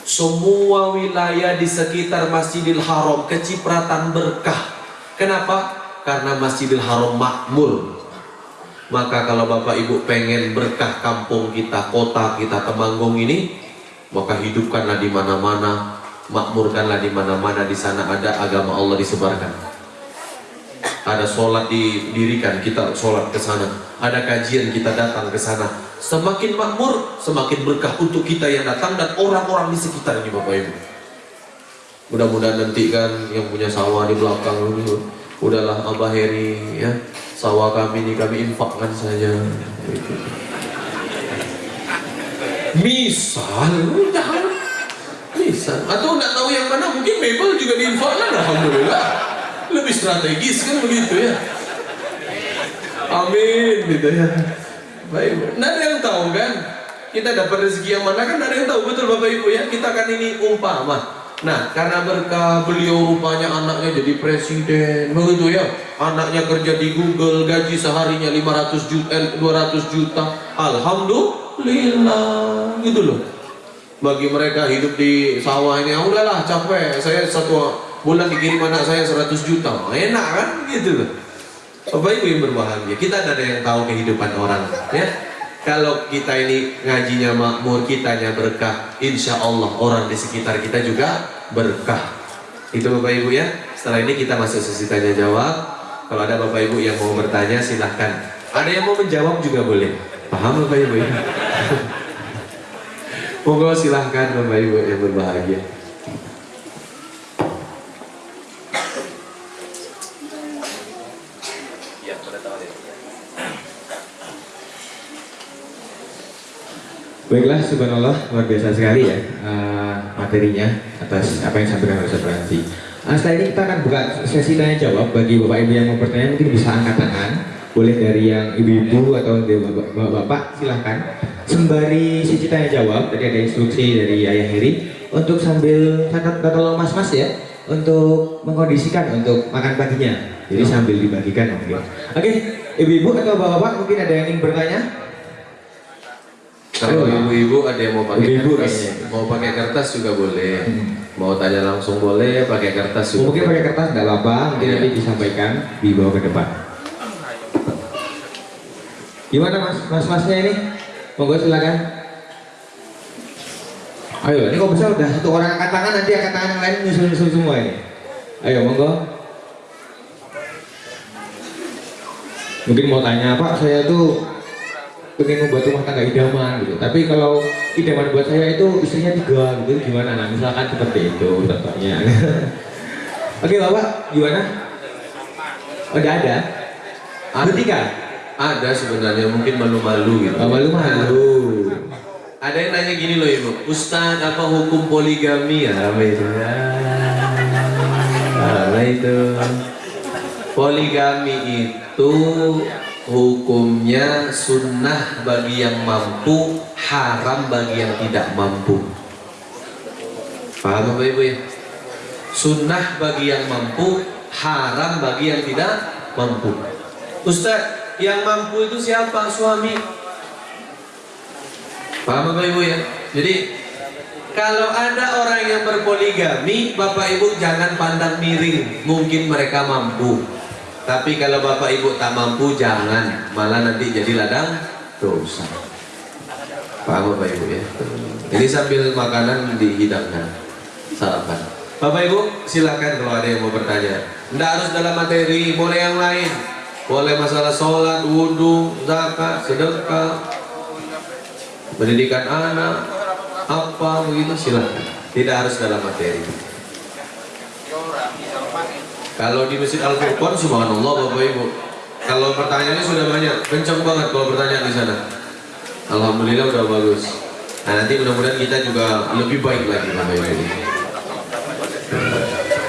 semua wilayah di sekitar Masjidil Haram kecipratan berkah. Kenapa? Karena Masjidil Haram makmur. Maka kalau Bapak Ibu pengen berkah kampung kita, kota kita Temanggung ini, maka hidupkanlah di mana-mana, makmurkanlah di mana-mana di sana ada agama Allah disebarkan. Ada sholat didirikan kita sholat ke sana. Ada kajian kita datang ke sana. Semakin makmur semakin berkah untuk kita yang datang dan orang-orang di sekitar ini Bapak Ibu. Mudah-mudahan nanti kan yang punya sawah di belakang ini udahlah Abah Heri ya sawah kami ini kami infakkan saja. Misal misal. Atau tidak tahu yang mana mungkin mebel juga diinfakkan Alhamdulillah. Lebih strategis kan begitu ya. Amin gitu ya. Baik nggak ada yang tahu kan? Kita dapat rezeki yang mana kan? Nggak ada yang tahu betul bapak ibu ya? Kita kan ini umpama nah karena berkah beliau rupanya anaknya jadi presiden. Begitu ya anaknya kerja di Google gaji seharinya 500 juta eh, 200 juta. Alhamdulillah Alhamdulillah gitu loh. Bagi mereka hidup di sawah ini "Ah, udahlah capek. Saya satu bulan dikirim anak saya 100 juta. Enak kan? Gitu loh. Bapak Ibu yang berbahagia? Kita ada yang tahu kehidupan orang ya kalau kita ini ngajinya makmur kitanya berkah insya Allah orang di sekitar kita juga berkah. Itu Bapak Ibu ya. Setelah ini kita masuk sesi tanya jawab. Kalau ada Bapak Ibu yang mau bertanya silahkan. Ada yang mau menjawab juga boleh. Paham Bapak Ibu ya? Monggo silahkan Bapak Ibu yang berbahagia. Baiklah, subhanallah, luar biasa sekali ya uh, materinya atas apa yang disampaikan oleh Ustaz Ranti. Uh, setelah ini kita akan buka sesi tanya jawab bagi bapak ibu yang mau bertanya mungkin bisa angkat tangan, boleh dari yang ibu-ibu atau dari bapak-bapak silahkan. Sembari sesi tanya jawab, tadi ada instruksi dari Ayah Heri untuk sambil kata tolong mas-mas ya untuk mengkondisikan untuk makan paginya. Jadi sambil dibagikan mungkin. Oke, ibu-ibu atau bapak-bapak mungkin ada yang ingin bertanya? Kalau ibu-ibu ada yang mau pakai Ibu-ibu kertas, kayaknya. mau pakai kertas juga boleh. Hmm. Mau tanya langsung boleh, pakai kertas juga. Mungkin pakai kertas tidak apa-apa, Iya. nanti disampaikan dibawa ke depan. Gimana mas, mas-masnya ini? Monggo silakan. Ayo, ini kok bisa udah satu orang angkat tangan nanti angkat tangan yang lain nyusul-nyusul semua ini. Ayo, monggo. Mungkin mau tanya, Pak, saya tuh pengen membuat rumah tangga idaman gitu. Tapi kalau idaman buat saya itu istrinya tiga gitu, gimana? Nah, misalkan seperti itu contohnya. Oke, Bapak, gimana? Oh, Udah ada? Ada. Bertiga? Ada sebenarnya mungkin malu-malu gitu. Oh, malu-malu. Ada yang nanya gini loh ibu, Ustadz apa hukum poligami ya? Apa itu? Ya. Apa itu? Poligami itu hukumnya sunnah bagi yang mampu, haram bagi yang tidak mampu. Paham Bapak Ibu ya? Sunnah bagi yang mampu, haram bagi yang tidak mampu. Ustadz, yang mampu itu siapa? Suami. Paham Bapak Ibu ya? Jadi kalau ada orang yang berpoligami, Bapak Ibu jangan pandang miring. Mungkin mereka mampu. Tapi kalau Bapak Ibu tak mampu, jangan. Malah nanti jadi ladang dosa. Paham Bapak Ibu ya? Ini sambil makanan dihidangkan. Sarapan. Bapak Ibu, silakan kalau ada yang mau bertanya. Tidak harus dalam materi, boleh yang lain. Boleh masalah sholat, wudhu, zakat, sedekah, pendidikan anak, apa begitu silakan. Tidak harus dalam materi. Kalau di Masjid Al Furqan, subhanallah Bapak Ibu. Kalau pertanyaannya sudah banyak, kencang banget kalau pertanyaan di sana. Alhamdulillah udah bagus. Nah nanti mudah-mudahan kita juga lebih baik lagi Bapak Ibu.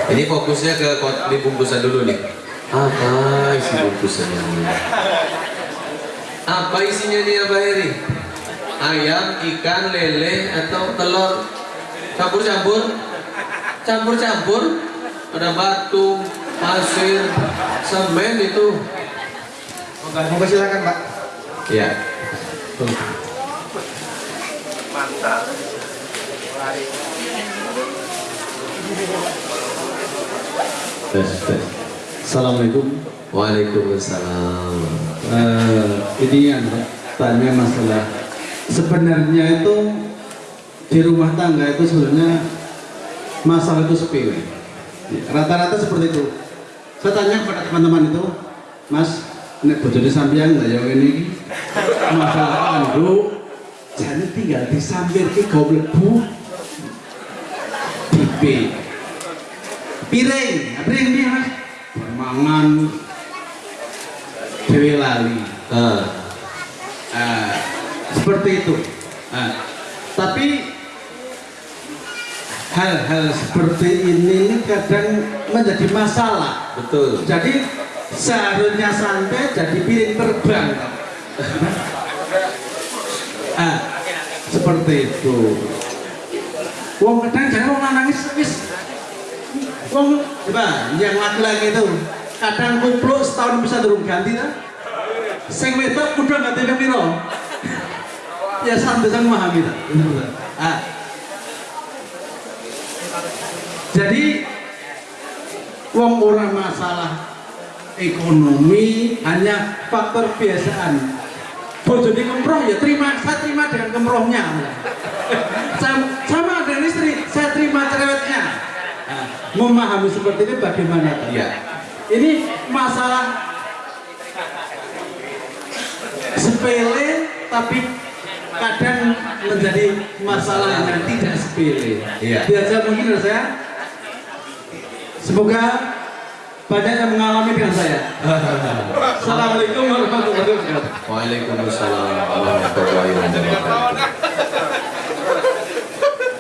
Ini fokusnya ke di bungkusan dulu nih. Apa isi bungkusannya? Apa isinya nih Abah Heri? Ayam, ikan, lele, atau telur? Campur-campur? Campur-campur? Ada batu, pasir, semen itu. Monggo silakan, Pak. Ya. Tes, tes. Assalamualaikum. Waalaikumsalam. Eh, ini yang tanya masalah sebenarnya itu di rumah tangga itu sebenarnya masalah itu sepele. Rata-rata seperti itu. Saya tanya kepada teman-teman itu, Mas, ini bojone sampean nggak ya ini masalah anduk jadi tinggal disampir ki goblok bu pipi piring. Piring dia mas? Mangan. Dewe lali. Ah, Ah, seperti itu. Ah, tapi hal-hal seperti ini kadang menjadi masalah. Betul. jadi seharusnya santai jadi piring terbang. Ah seperti itu. Wong kadang jangan wong nangis wis wong coba yang laki-laki itu kadang kupluk setahun bisa turun ganti kan sing wedok udah ganti piro? Ya sampai saya memahami tak? Ah. Jadi wong orang masalah ekonomi hanya faktor kebiasaan bojone kemroh ya terima saya terima dengan kemrohnya sama, sama dengan istri saya terima cerewetnya Nah, memahami seperti ini bagaimana? Iya. ini masalah sepele tapi kadang menjadi masalah yang tidak sepele Iya. biasa mungkin saya semoga banyak yang mengalami dengan saya Assalamualaikum warahmatullahi wabarakatuh Waalaikumsalam warahmatullahi wabarakatuh.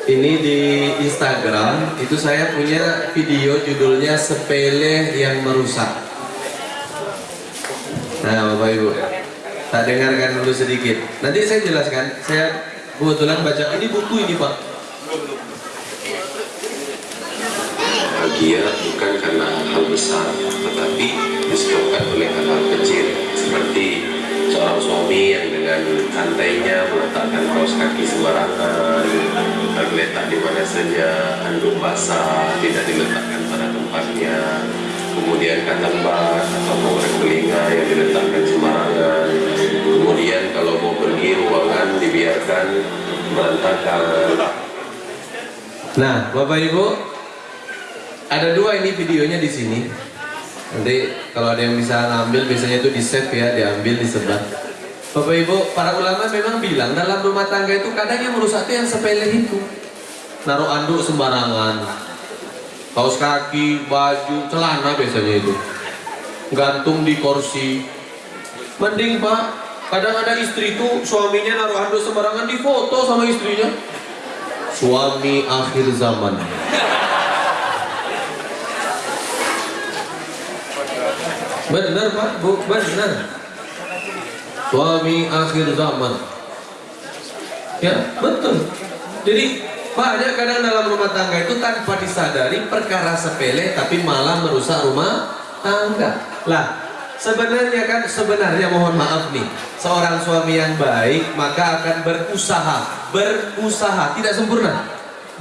Ini di Instagram itu saya punya video judulnya sepele yang merusak. Nah, Bapak Ibu, tak dengarkan dulu sedikit. Nanti saya jelaskan. Saya kebetulan baca ini buku ini Pak. Bahagia bukan karena hal besar tetapi disebabkan oleh hal-hal kecil. Seperti seorang suami yang dengan santainya meletakkan kaos kaki sembarangan tergeletak di mana saja handuk basah tidak diletakkan pada tempatnya. Kemudian katambat atau pengorek telinga yang diletakkan sembarangan. Kemudian kalau mau pergi ruangan dibiarkan berantakan. Nah, Bapak Ibu, ada dua ini videonya di sini. Nanti kalau ada yang bisa ngambil, biasanya itu di save ya, diambil, disebar. Bapak Ibu, para ulama memang bilang dalam rumah tangga itu kadang yang merusak itu yang sepele itu. Naruh anduk sembarangan, kaos kaki, baju, celana biasanya itu. Gantung di kursi. Mending Pak, kadang ada istri itu suaminya naruh anduk sembarangan di foto sama istrinya suami akhir zaman. Benar Pak, Bu, benar. Suami akhir zaman. Ya, betul. Jadi banyak kadang dalam rumah tangga itu tanpa disadari perkara sepele tapi malah merusak rumah tangga. Lah, sebenarnya kan sebenarnya mohon maaf nih, seorang suami yang baik maka akan berusaha, berusaha tidak sempurna.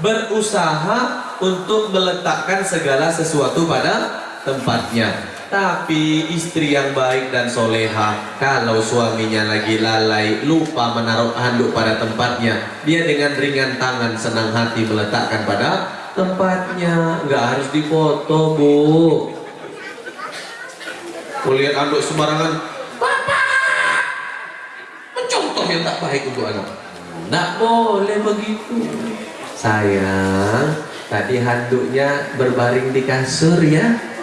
Berusaha untuk meletakkan segala sesuatu pada tempatnya. Tapi istri yang baik dan soleha Kalau suaminya lagi lalai Lupa menaruh handuk pada tempatnya. Dia dengan ringan tangan Senang hati meletakkan pada tempatnya. Nggak harus difoto bu. Melihat handuk sembarangan. Bapak! Mencontoh yang tak baik untuk anak. Nggak boleh begitu. Sayang Tadi handuknya berbaring di kasur ya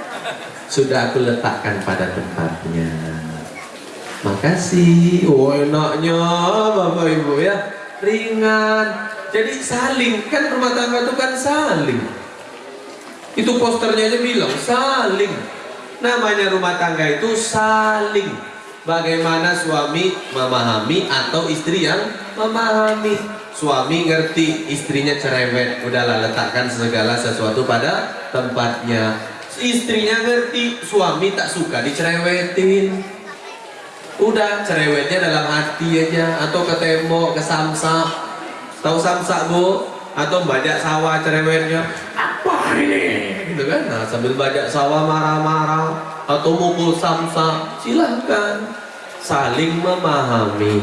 sudah aku letakkan pada tempatnya. Makasih. Oh enaknya bapak ibu ya. Ringan. Jadi saling. Kan rumah tangga itu kan saling. Itu posternya aja bilang saling. Namanya rumah tangga itu saling. Bagaimana suami memahami atau istri yang memahami? Suami ngerti istrinya cerewet. Udahlah letakkan segala sesuatu pada tempatnya istrinya ngerti suami tak suka dicerewetin. Udah cerewetnya dalam hati aja. Atau ke tembok ke samsak. Tahu samsak bu? Atau bajak sawah cerewetnya. Apa ini? Gitu kan? Nah sambil bajak sawah marah-marah. Atau mukul samsak. Silahkan. Saling memahami.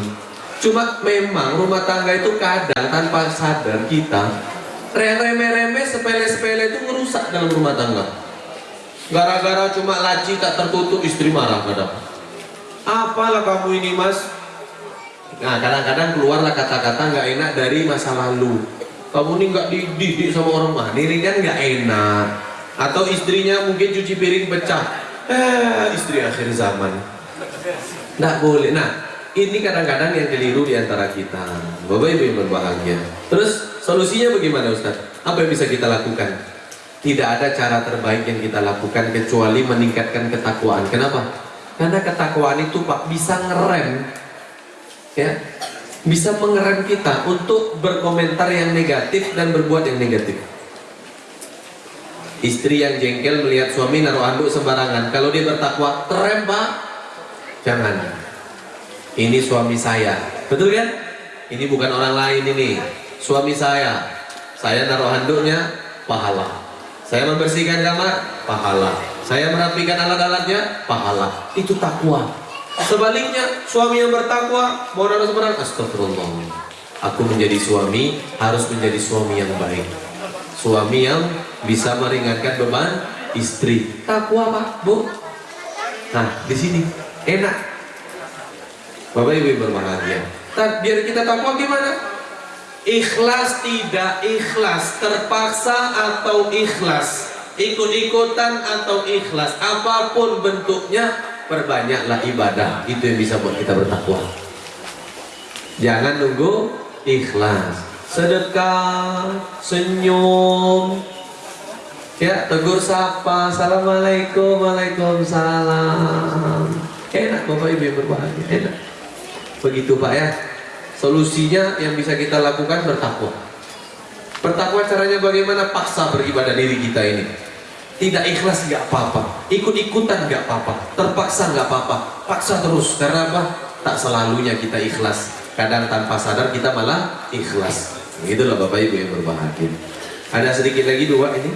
Cuma memang rumah tangga itu kadang tanpa sadar kita remeh-remeh sepele-sepele itu merusak dalam rumah tangga Gara-gara cuma laci tak tertutup istri marah kadang. Apalah kamu ini mas? Nah kadang-kadang keluarlah kata-kata nggak enak dari masa lalu. Kamu ini nggak dididik sama orang mah, ini kan nggak enak. Atau istrinya mungkin cuci piring pecah. Eh istri akhir zaman. Nggak boleh. Nah ini kadang-kadang yang keliru di antara kita. Bapak ibu yang berbahagia. Terus solusinya bagaimana Ustaz? Apa yang bisa kita lakukan? Tidak ada cara terbaik yang kita lakukan kecuali meningkatkan ketakwaan. Kenapa? Karena ketakwaan itu Pak bisa ngerem ya. Bisa mengerem kita untuk berkomentar yang negatif dan berbuat yang negatif. Istri yang jengkel melihat suami naruh anduk sembarangan. Kalau dia bertakwa, terem Pak. Jangan. Ini suami saya. Betul kan? ini bukan orang lain ini, suami saya. Saya naruh handuknya, pahala. Saya membersihkan kamar, pahala. Saya merapikan alat-alatnya, pahala. Itu takwa. Sebaliknya, suami yang bertakwa, naruh sembarang, astagfirullah. Aku menjadi suami, harus menjadi suami yang baik. Suami yang bisa meringankan beban istri. Takwa pak, bu. Nah, di sini enak. Bapak Ibu berbahagia. Biar kita takwa gimana? Ikhlas tidak ikhlas, terpaksa atau ikhlas, ikut-ikutan atau ikhlas, apa pun bentuknya, perbanyaklah ibadah. Itu yang bisa buat kita bertakwa. Jangan nunggu ikhlas, sedekah, senyum, ya tegur sapa, assalamualaikum, waalaikumsalam. Enak bapak ibu yang berbahagia, enak. Begitu pak ya. Solusinya yang bisa kita lakukan bertakwa. Bertakwa caranya bagaimana? Paksa beribadah diri kita ini. Tidak ikhlas nggak apa-apa, ikut-ikutan nggak apa-apa, terpaksa nggak apa-apa, paksa terus. Karena apa? Tak selalunya kita ikhlas. Kadang tanpa sadar kita malah ikhlas. Itulah bapak ibu yang berbahagia. Ada sedikit lagi dua ini.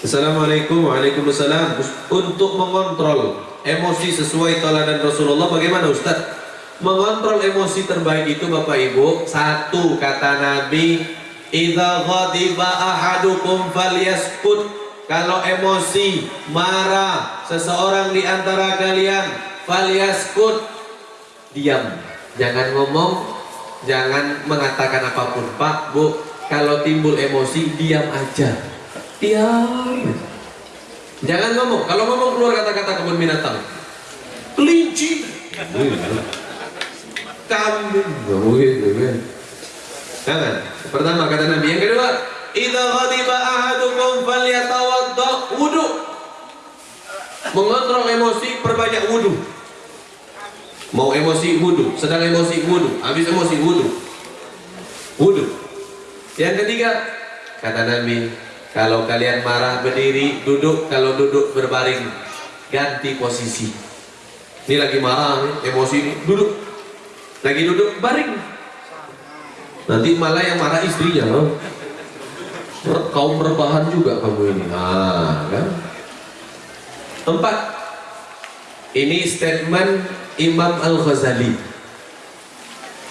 Assalamualaikum Waalaikumsalam Untuk mengontrol emosi sesuai teladan Rasulullah Bagaimana Ustaz? Mengontrol emosi terbaik itu Bapak Ibu. Satu kata Nabi Kalau emosi, marah Seseorang di antara kalian Falyaskut Diam. Jangan ngomong Jangan mengatakan apa pun. Pak, Bu Kalau timbul emosi, diam aja. Diam. Jangan ngomong. Kalau ngomong keluar kata-kata kebun binatang. Kelinci kambing nggak mungkin kan? Jangan pertama kata Nabi. Yang kedua idza ghadiba ahadukum falyatawadda. Wudu. Mengontrol emosi perbanyak wudu. Mau emosi wudu. Sedang emosi wudu. Habis emosi wudu. Wudu. Yang ketiga kata Nabi kalau kalian marah berdiri duduk. Kalau duduk berbaring ganti posisi. Ini lagi marah nih, emosi ini duduk lagi duduk baring. Nanti malah yang marah istrinya loh. Kaum rebahan juga kamu ini. Nah kan? Empat ini statement Imam Al-Ghazali.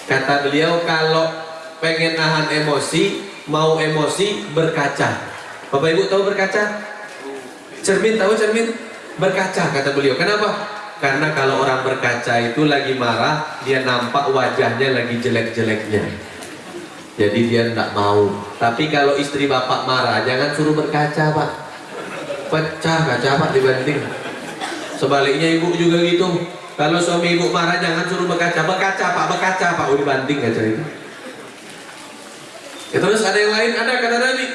Kata beliau kalau pengen nahan emosi mau emosi berkaca. Bapak Ibu tahu berkaca? cermin tahu cermin? berkaca kata beliau. Kenapa? Karena kalau orang berkaca itu lagi marah, dia nampak wajahnya lagi jelek-jeleknya. Jadi dia tidak mau. Tapi kalau istri bapak marah, jangan suruh berkaca pak. Pecah kaca pak dibanting. Sebaliknya ibu juga gitu. Kalau suami ibu marah, jangan suruh berkaca. Berkaca pak, berkaca pak. Oh dibanting kaca itu. Ya, terus ada yang lain, ada kata Nabi.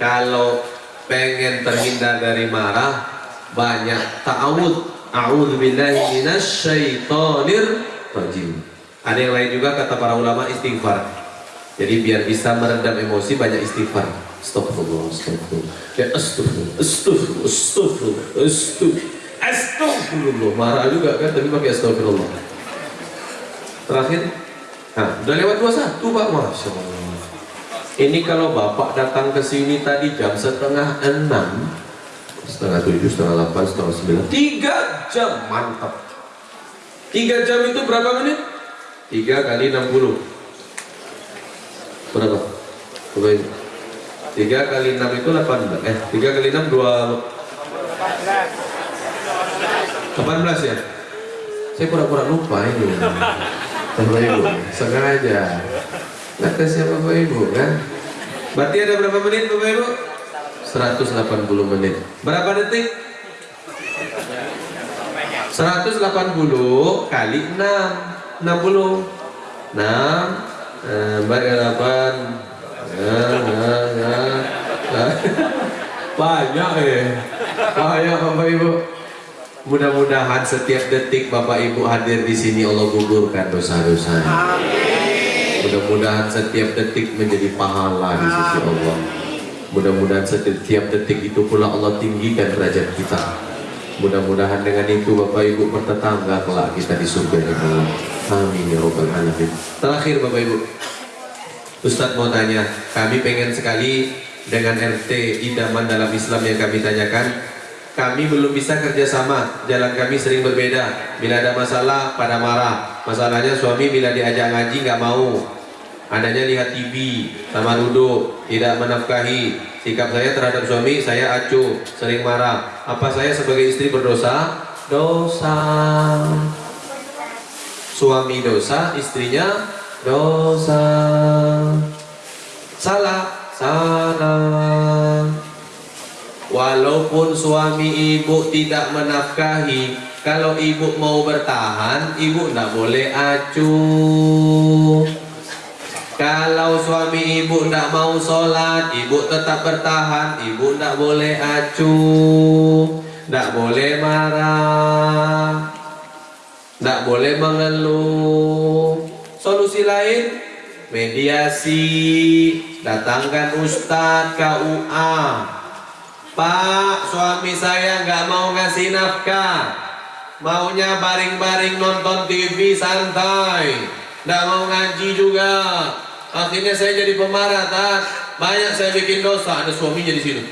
Kalau pengen terhindar dari marah, banyak ta'awud A'udzu billahi minasyaitonir rajim. Ada yang lain juga kata para ulama istighfar. Jadi biar bisa meredam emosi banyak istighfar. Astagfirullah, astagfirullah. Ya astagfirullah, astagfirullah, astagfirullah, astagfirullah. Astagfirullah. Marah juga kan tapi pakai astagfirullah. Terakhir, nah, udah lewat satu Pak, Masya Allah. Ini kalau Bapak datang ke sini tadi jam setengah enam, setengah tujuh, setengah delapan, setengah sembilan, tiga jam mantap. Tiga jam itu berapa menit? Tiga kali enam puluh. Berapa? Tiga kali enam itu delapan Eh, tiga kali enam dua. Delapan belas ya? Saya pura-pura lupa ini. Bapak Ibu, sengaja. Ngetesnya Bapak Ibu kan? Berarti ada berapa menit Bapak Ibu? 180 menit. Berapa detik? 180 kali 6 60 6 eh, bagi 8 ya, ya, ya. banyak eh banyak Bapak Ibu. Mudah-mudahan setiap detik Bapak Ibu hadir di sini Allah gugurkan dosa-dosa. Mudah-mudahan setiap detik menjadi pahala di sisi Allah mudah-mudahan setiap detik itu pula Allah tinggikan derajat kita Mudah-mudahan dengan itu Bapak Ibu bertetangga kelak kita di surga. Amin ya Rabbal Alamin. Terakhir Bapak Ibu, Ustadz mau tanya, kami pengen sekali dengan RT idaman dalam Islam yang kami tanyakan. Kami belum bisa kerjasama, jalan kami sering berbeda. Bila ada masalah, pada marah. Masalahnya suami bila diajak ngaji nggak mau. Anaknya lihat TV, sama duduk, tidak menafkahi. Sikap saya terhadap suami, saya acuh, sering marah. Apa saya sebagai istri berdosa? Dosa. Suami dosa, istrinya dosa. Salah, salah. Walaupun suami ibu tidak menafkahi, kalau ibu mau bertahan, ibu tidak boleh acuh. Kalau suami ibu tidak mau sholat, ibu tetap bertahan, ibu tidak boleh acuh, tidak boleh marah, tidak boleh mengeluh. Solusi lain, mediasi, datangkan ustadz KUA. Pak, suami saya nggak mau ngasih nafkah, maunya baring-baring nonton TV santai, nggak mau ngaji juga. Akhirnya saya jadi pemarah, tak? Banyak saya bikin dosa, ada suaminya di sini.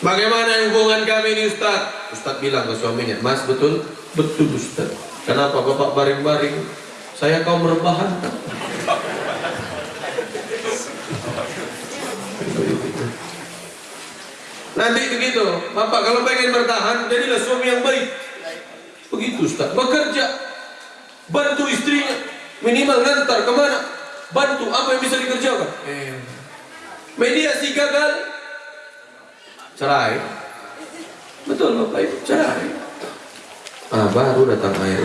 Bagaimana hubungan kami ini Ustaz? Ustaz bilang ke suaminya, Mas betul? Betul Ustaz. Kenapa Bapak baring-baring? Saya kaum rebahan. Nanti begitu, Bapak kalau pengen bertahan, jadilah suami yang baik. Begitu Ustaz, bekerja, bantu istrinya, minimal ngantar ke mana, bantu apa yang bisa dikerjakan. Eh. Mediasi gagal, cerai. Betul Bapak Ibu, cerai. Ah, baru datang air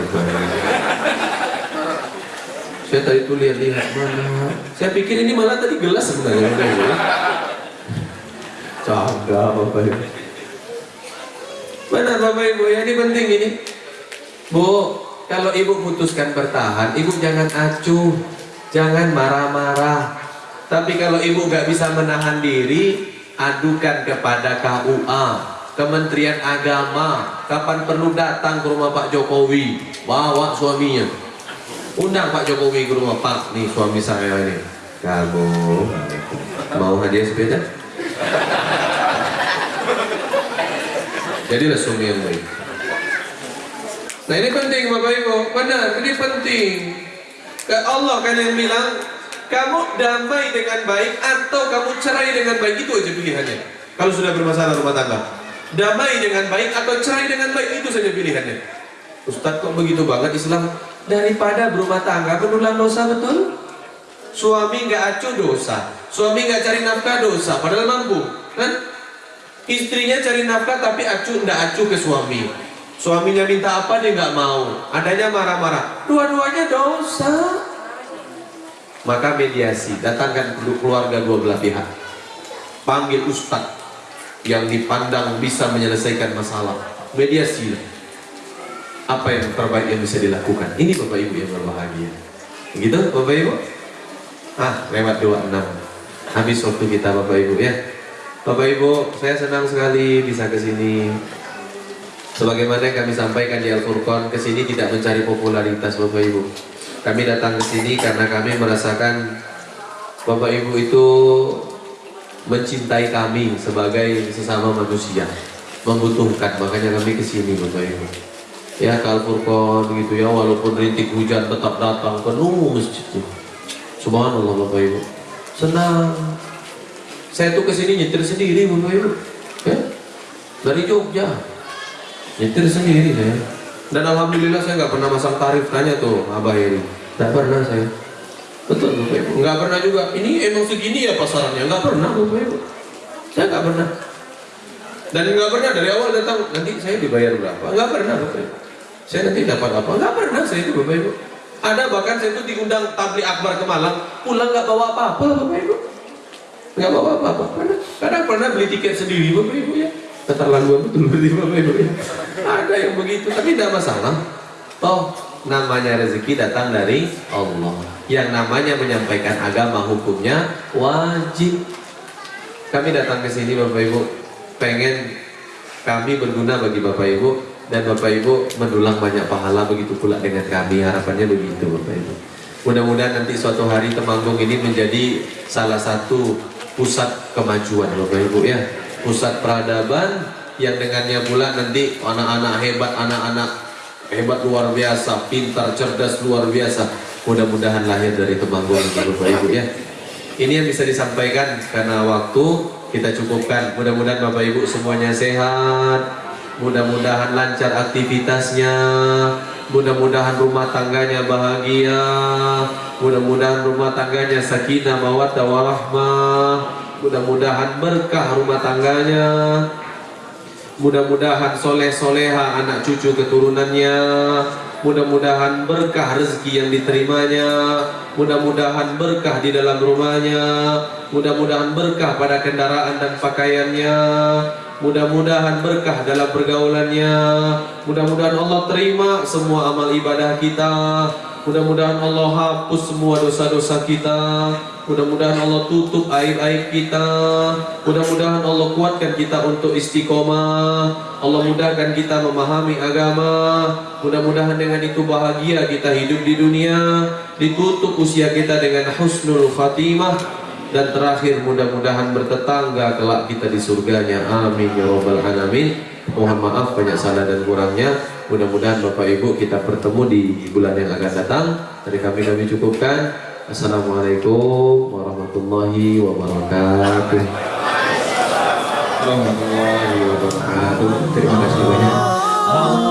Saya tadi tuh lihat-lihat mana. Saya pikir ini malah tadi gelas sebenarnya. Caga Bapak Ibu. Benar Bapak Ibu, ya ini penting ini. Bu, kalau ibu putuskan bertahan, ibu jangan acuh, jangan marah-marah. Tapi kalau ibu gak bisa menahan diri, adukan kepada KUA, Kementerian Agama. Kapan perlu datang ke rumah Pak Jokowi, bawa suaminya. Undang Pak Jokowi ke rumah Pak, nih suami saya ini. Kamu mau hadiah sepeda? Jadilah suami yang baik. Nah ini penting Bapak Ibu, benar, ini penting. Allah kan yang bilang, kamu damai dengan baik atau kamu cerai dengan baik itu aja pilihannya. Kalau sudah bermasalah rumah tangga, damai dengan baik atau cerai dengan baik itu saja pilihannya. Ustadz kok begitu banget Islam? Daripada berumah tangga berulang dosa betul? Suami nggak acuh dosa, suami nggak cari nafkah dosa, padahal mampu, kan? Istrinya cari nafkah tapi acuh nggak acuh ke suami. Suaminya minta apa dia nggak mau, adanya marah-marah. Dua-duanya dosa. Maka mediasi, datangkan keluarga dua belah pihak. Panggil ustadz yang dipandang bisa menyelesaikan masalah. Mediasi. Apa yang terbaik yang bisa dilakukan? Ini Bapak Ibu yang berbahagia. Gitu Bapak Ibu? Ah, lewat 26. Habis waktu kita Bapak Ibu ya. Bapak Ibu, saya senang sekali bisa ke sini. Sebagaimana yang kami sampaikan di Al-Furqan, ke sini tidak mencari popularitas Bapak Ibu. Kami datang ke sini karena kami merasakan Bapak Ibu itu mencintai kami sebagai sesama manusia, membutuhkan. Makanya kami ke sini Bapak Ibu. Ya ke Al-Furqan gitu ya, walaupun rintik hujan tetap datang penuh masjid. Subhanallah Bapak Ibu. Senang. Saya tuh ke sini nyetir sendiri Bapak Ibu. Ya. Dari Jogja nyetir sendiri saya. Dan alhamdulillah saya nggak pernah masang tarif tanya tuh abah ini. Nggak pernah saya. Betul bapak ibu. Nggak pernah juga. Ini emang segini ya pasarannya? Nggak pernah bapak ibu. Saya nggak pernah. Dan nggak pernah dari awal datang nanti saya dibayar berapa? Nggak pernah bapak ibu. Saya nanti dapat apa? Nggak pernah saya itu bapak ibu. Ada bahkan saya itu diundang tabli akbar ke Malang pulang nggak bawa apa-apa bapak ibu. Nggak bawa apa-apa pernah. Kadang pernah beli tiket sendiri bapak ibu ya keterlaluan betul berarti Bapak Ibu ya. Ada yang begitu, tapi tidak masalah. Toh namanya rezeki datang dari Allah. Yang namanya menyampaikan agama hukumnya wajib. Kami datang ke sini Bapak Ibu pengen kami berguna bagi Bapak Ibu dan Bapak Ibu mendulang banyak pahala begitu pula dengan kami harapannya begitu Bapak Ibu mudah-mudahan nanti suatu hari Temanggung ini menjadi salah satu pusat kemajuan Bapak Ibu ya pusat peradaban yang dengannya pula nanti anak-anak hebat anak-anak hebat luar biasa pintar cerdas luar biasa. Mudah-mudahan lahir dari Temanggung Bapak Ibu ya. Ini yang bisa disampaikan karena waktu kita cukupkan. Mudah-mudahan Bapak Ibu semuanya sehat. Mudah-mudahan lancar aktivitasnya. Mudah-mudahan rumah tangganya bahagia. Mudah-mudahan rumah tangganya sakinah mawaddah warahmah mudah-mudahan berkah rumah tangganya. Mudah-mudahan soleh soleha anak cucu keturunannya. Mudah-mudahan berkah rezeki yang diterimanya. Mudah-mudahan berkah di dalam rumahnya. Mudah-mudahan berkah pada kendaraan dan pakaiannya mudah-mudahan berkah dalam pergaulannya. Mudah-mudahan Allah terima semua amal ibadah kita. Mudah-mudahan Allah hapus semua dosa-dosa kita. Mudah-mudahan Allah tutup aib-aib kita. Mudah-mudahan Allah kuatkan kita untuk istiqomah. Allah mudahkan kita memahami agama. Mudah-mudahan dengan itu bahagia kita hidup di dunia. Ditutup usia kita dengan husnul khatimah dan terakhir mudah-mudahan bertetangga kelak kita di surganya. Amin ya rabbal alamin. Mohon maaf banyak salah dan kurangnya. Mudah-mudahan Bapak Ibu kita bertemu di bulan yang akan datang. Dari kami kami cukupkan. Assalamualaikum warahmatullahi wabarakatuh. Warahmatullahi wabarakatuh. Terima kasih banyak.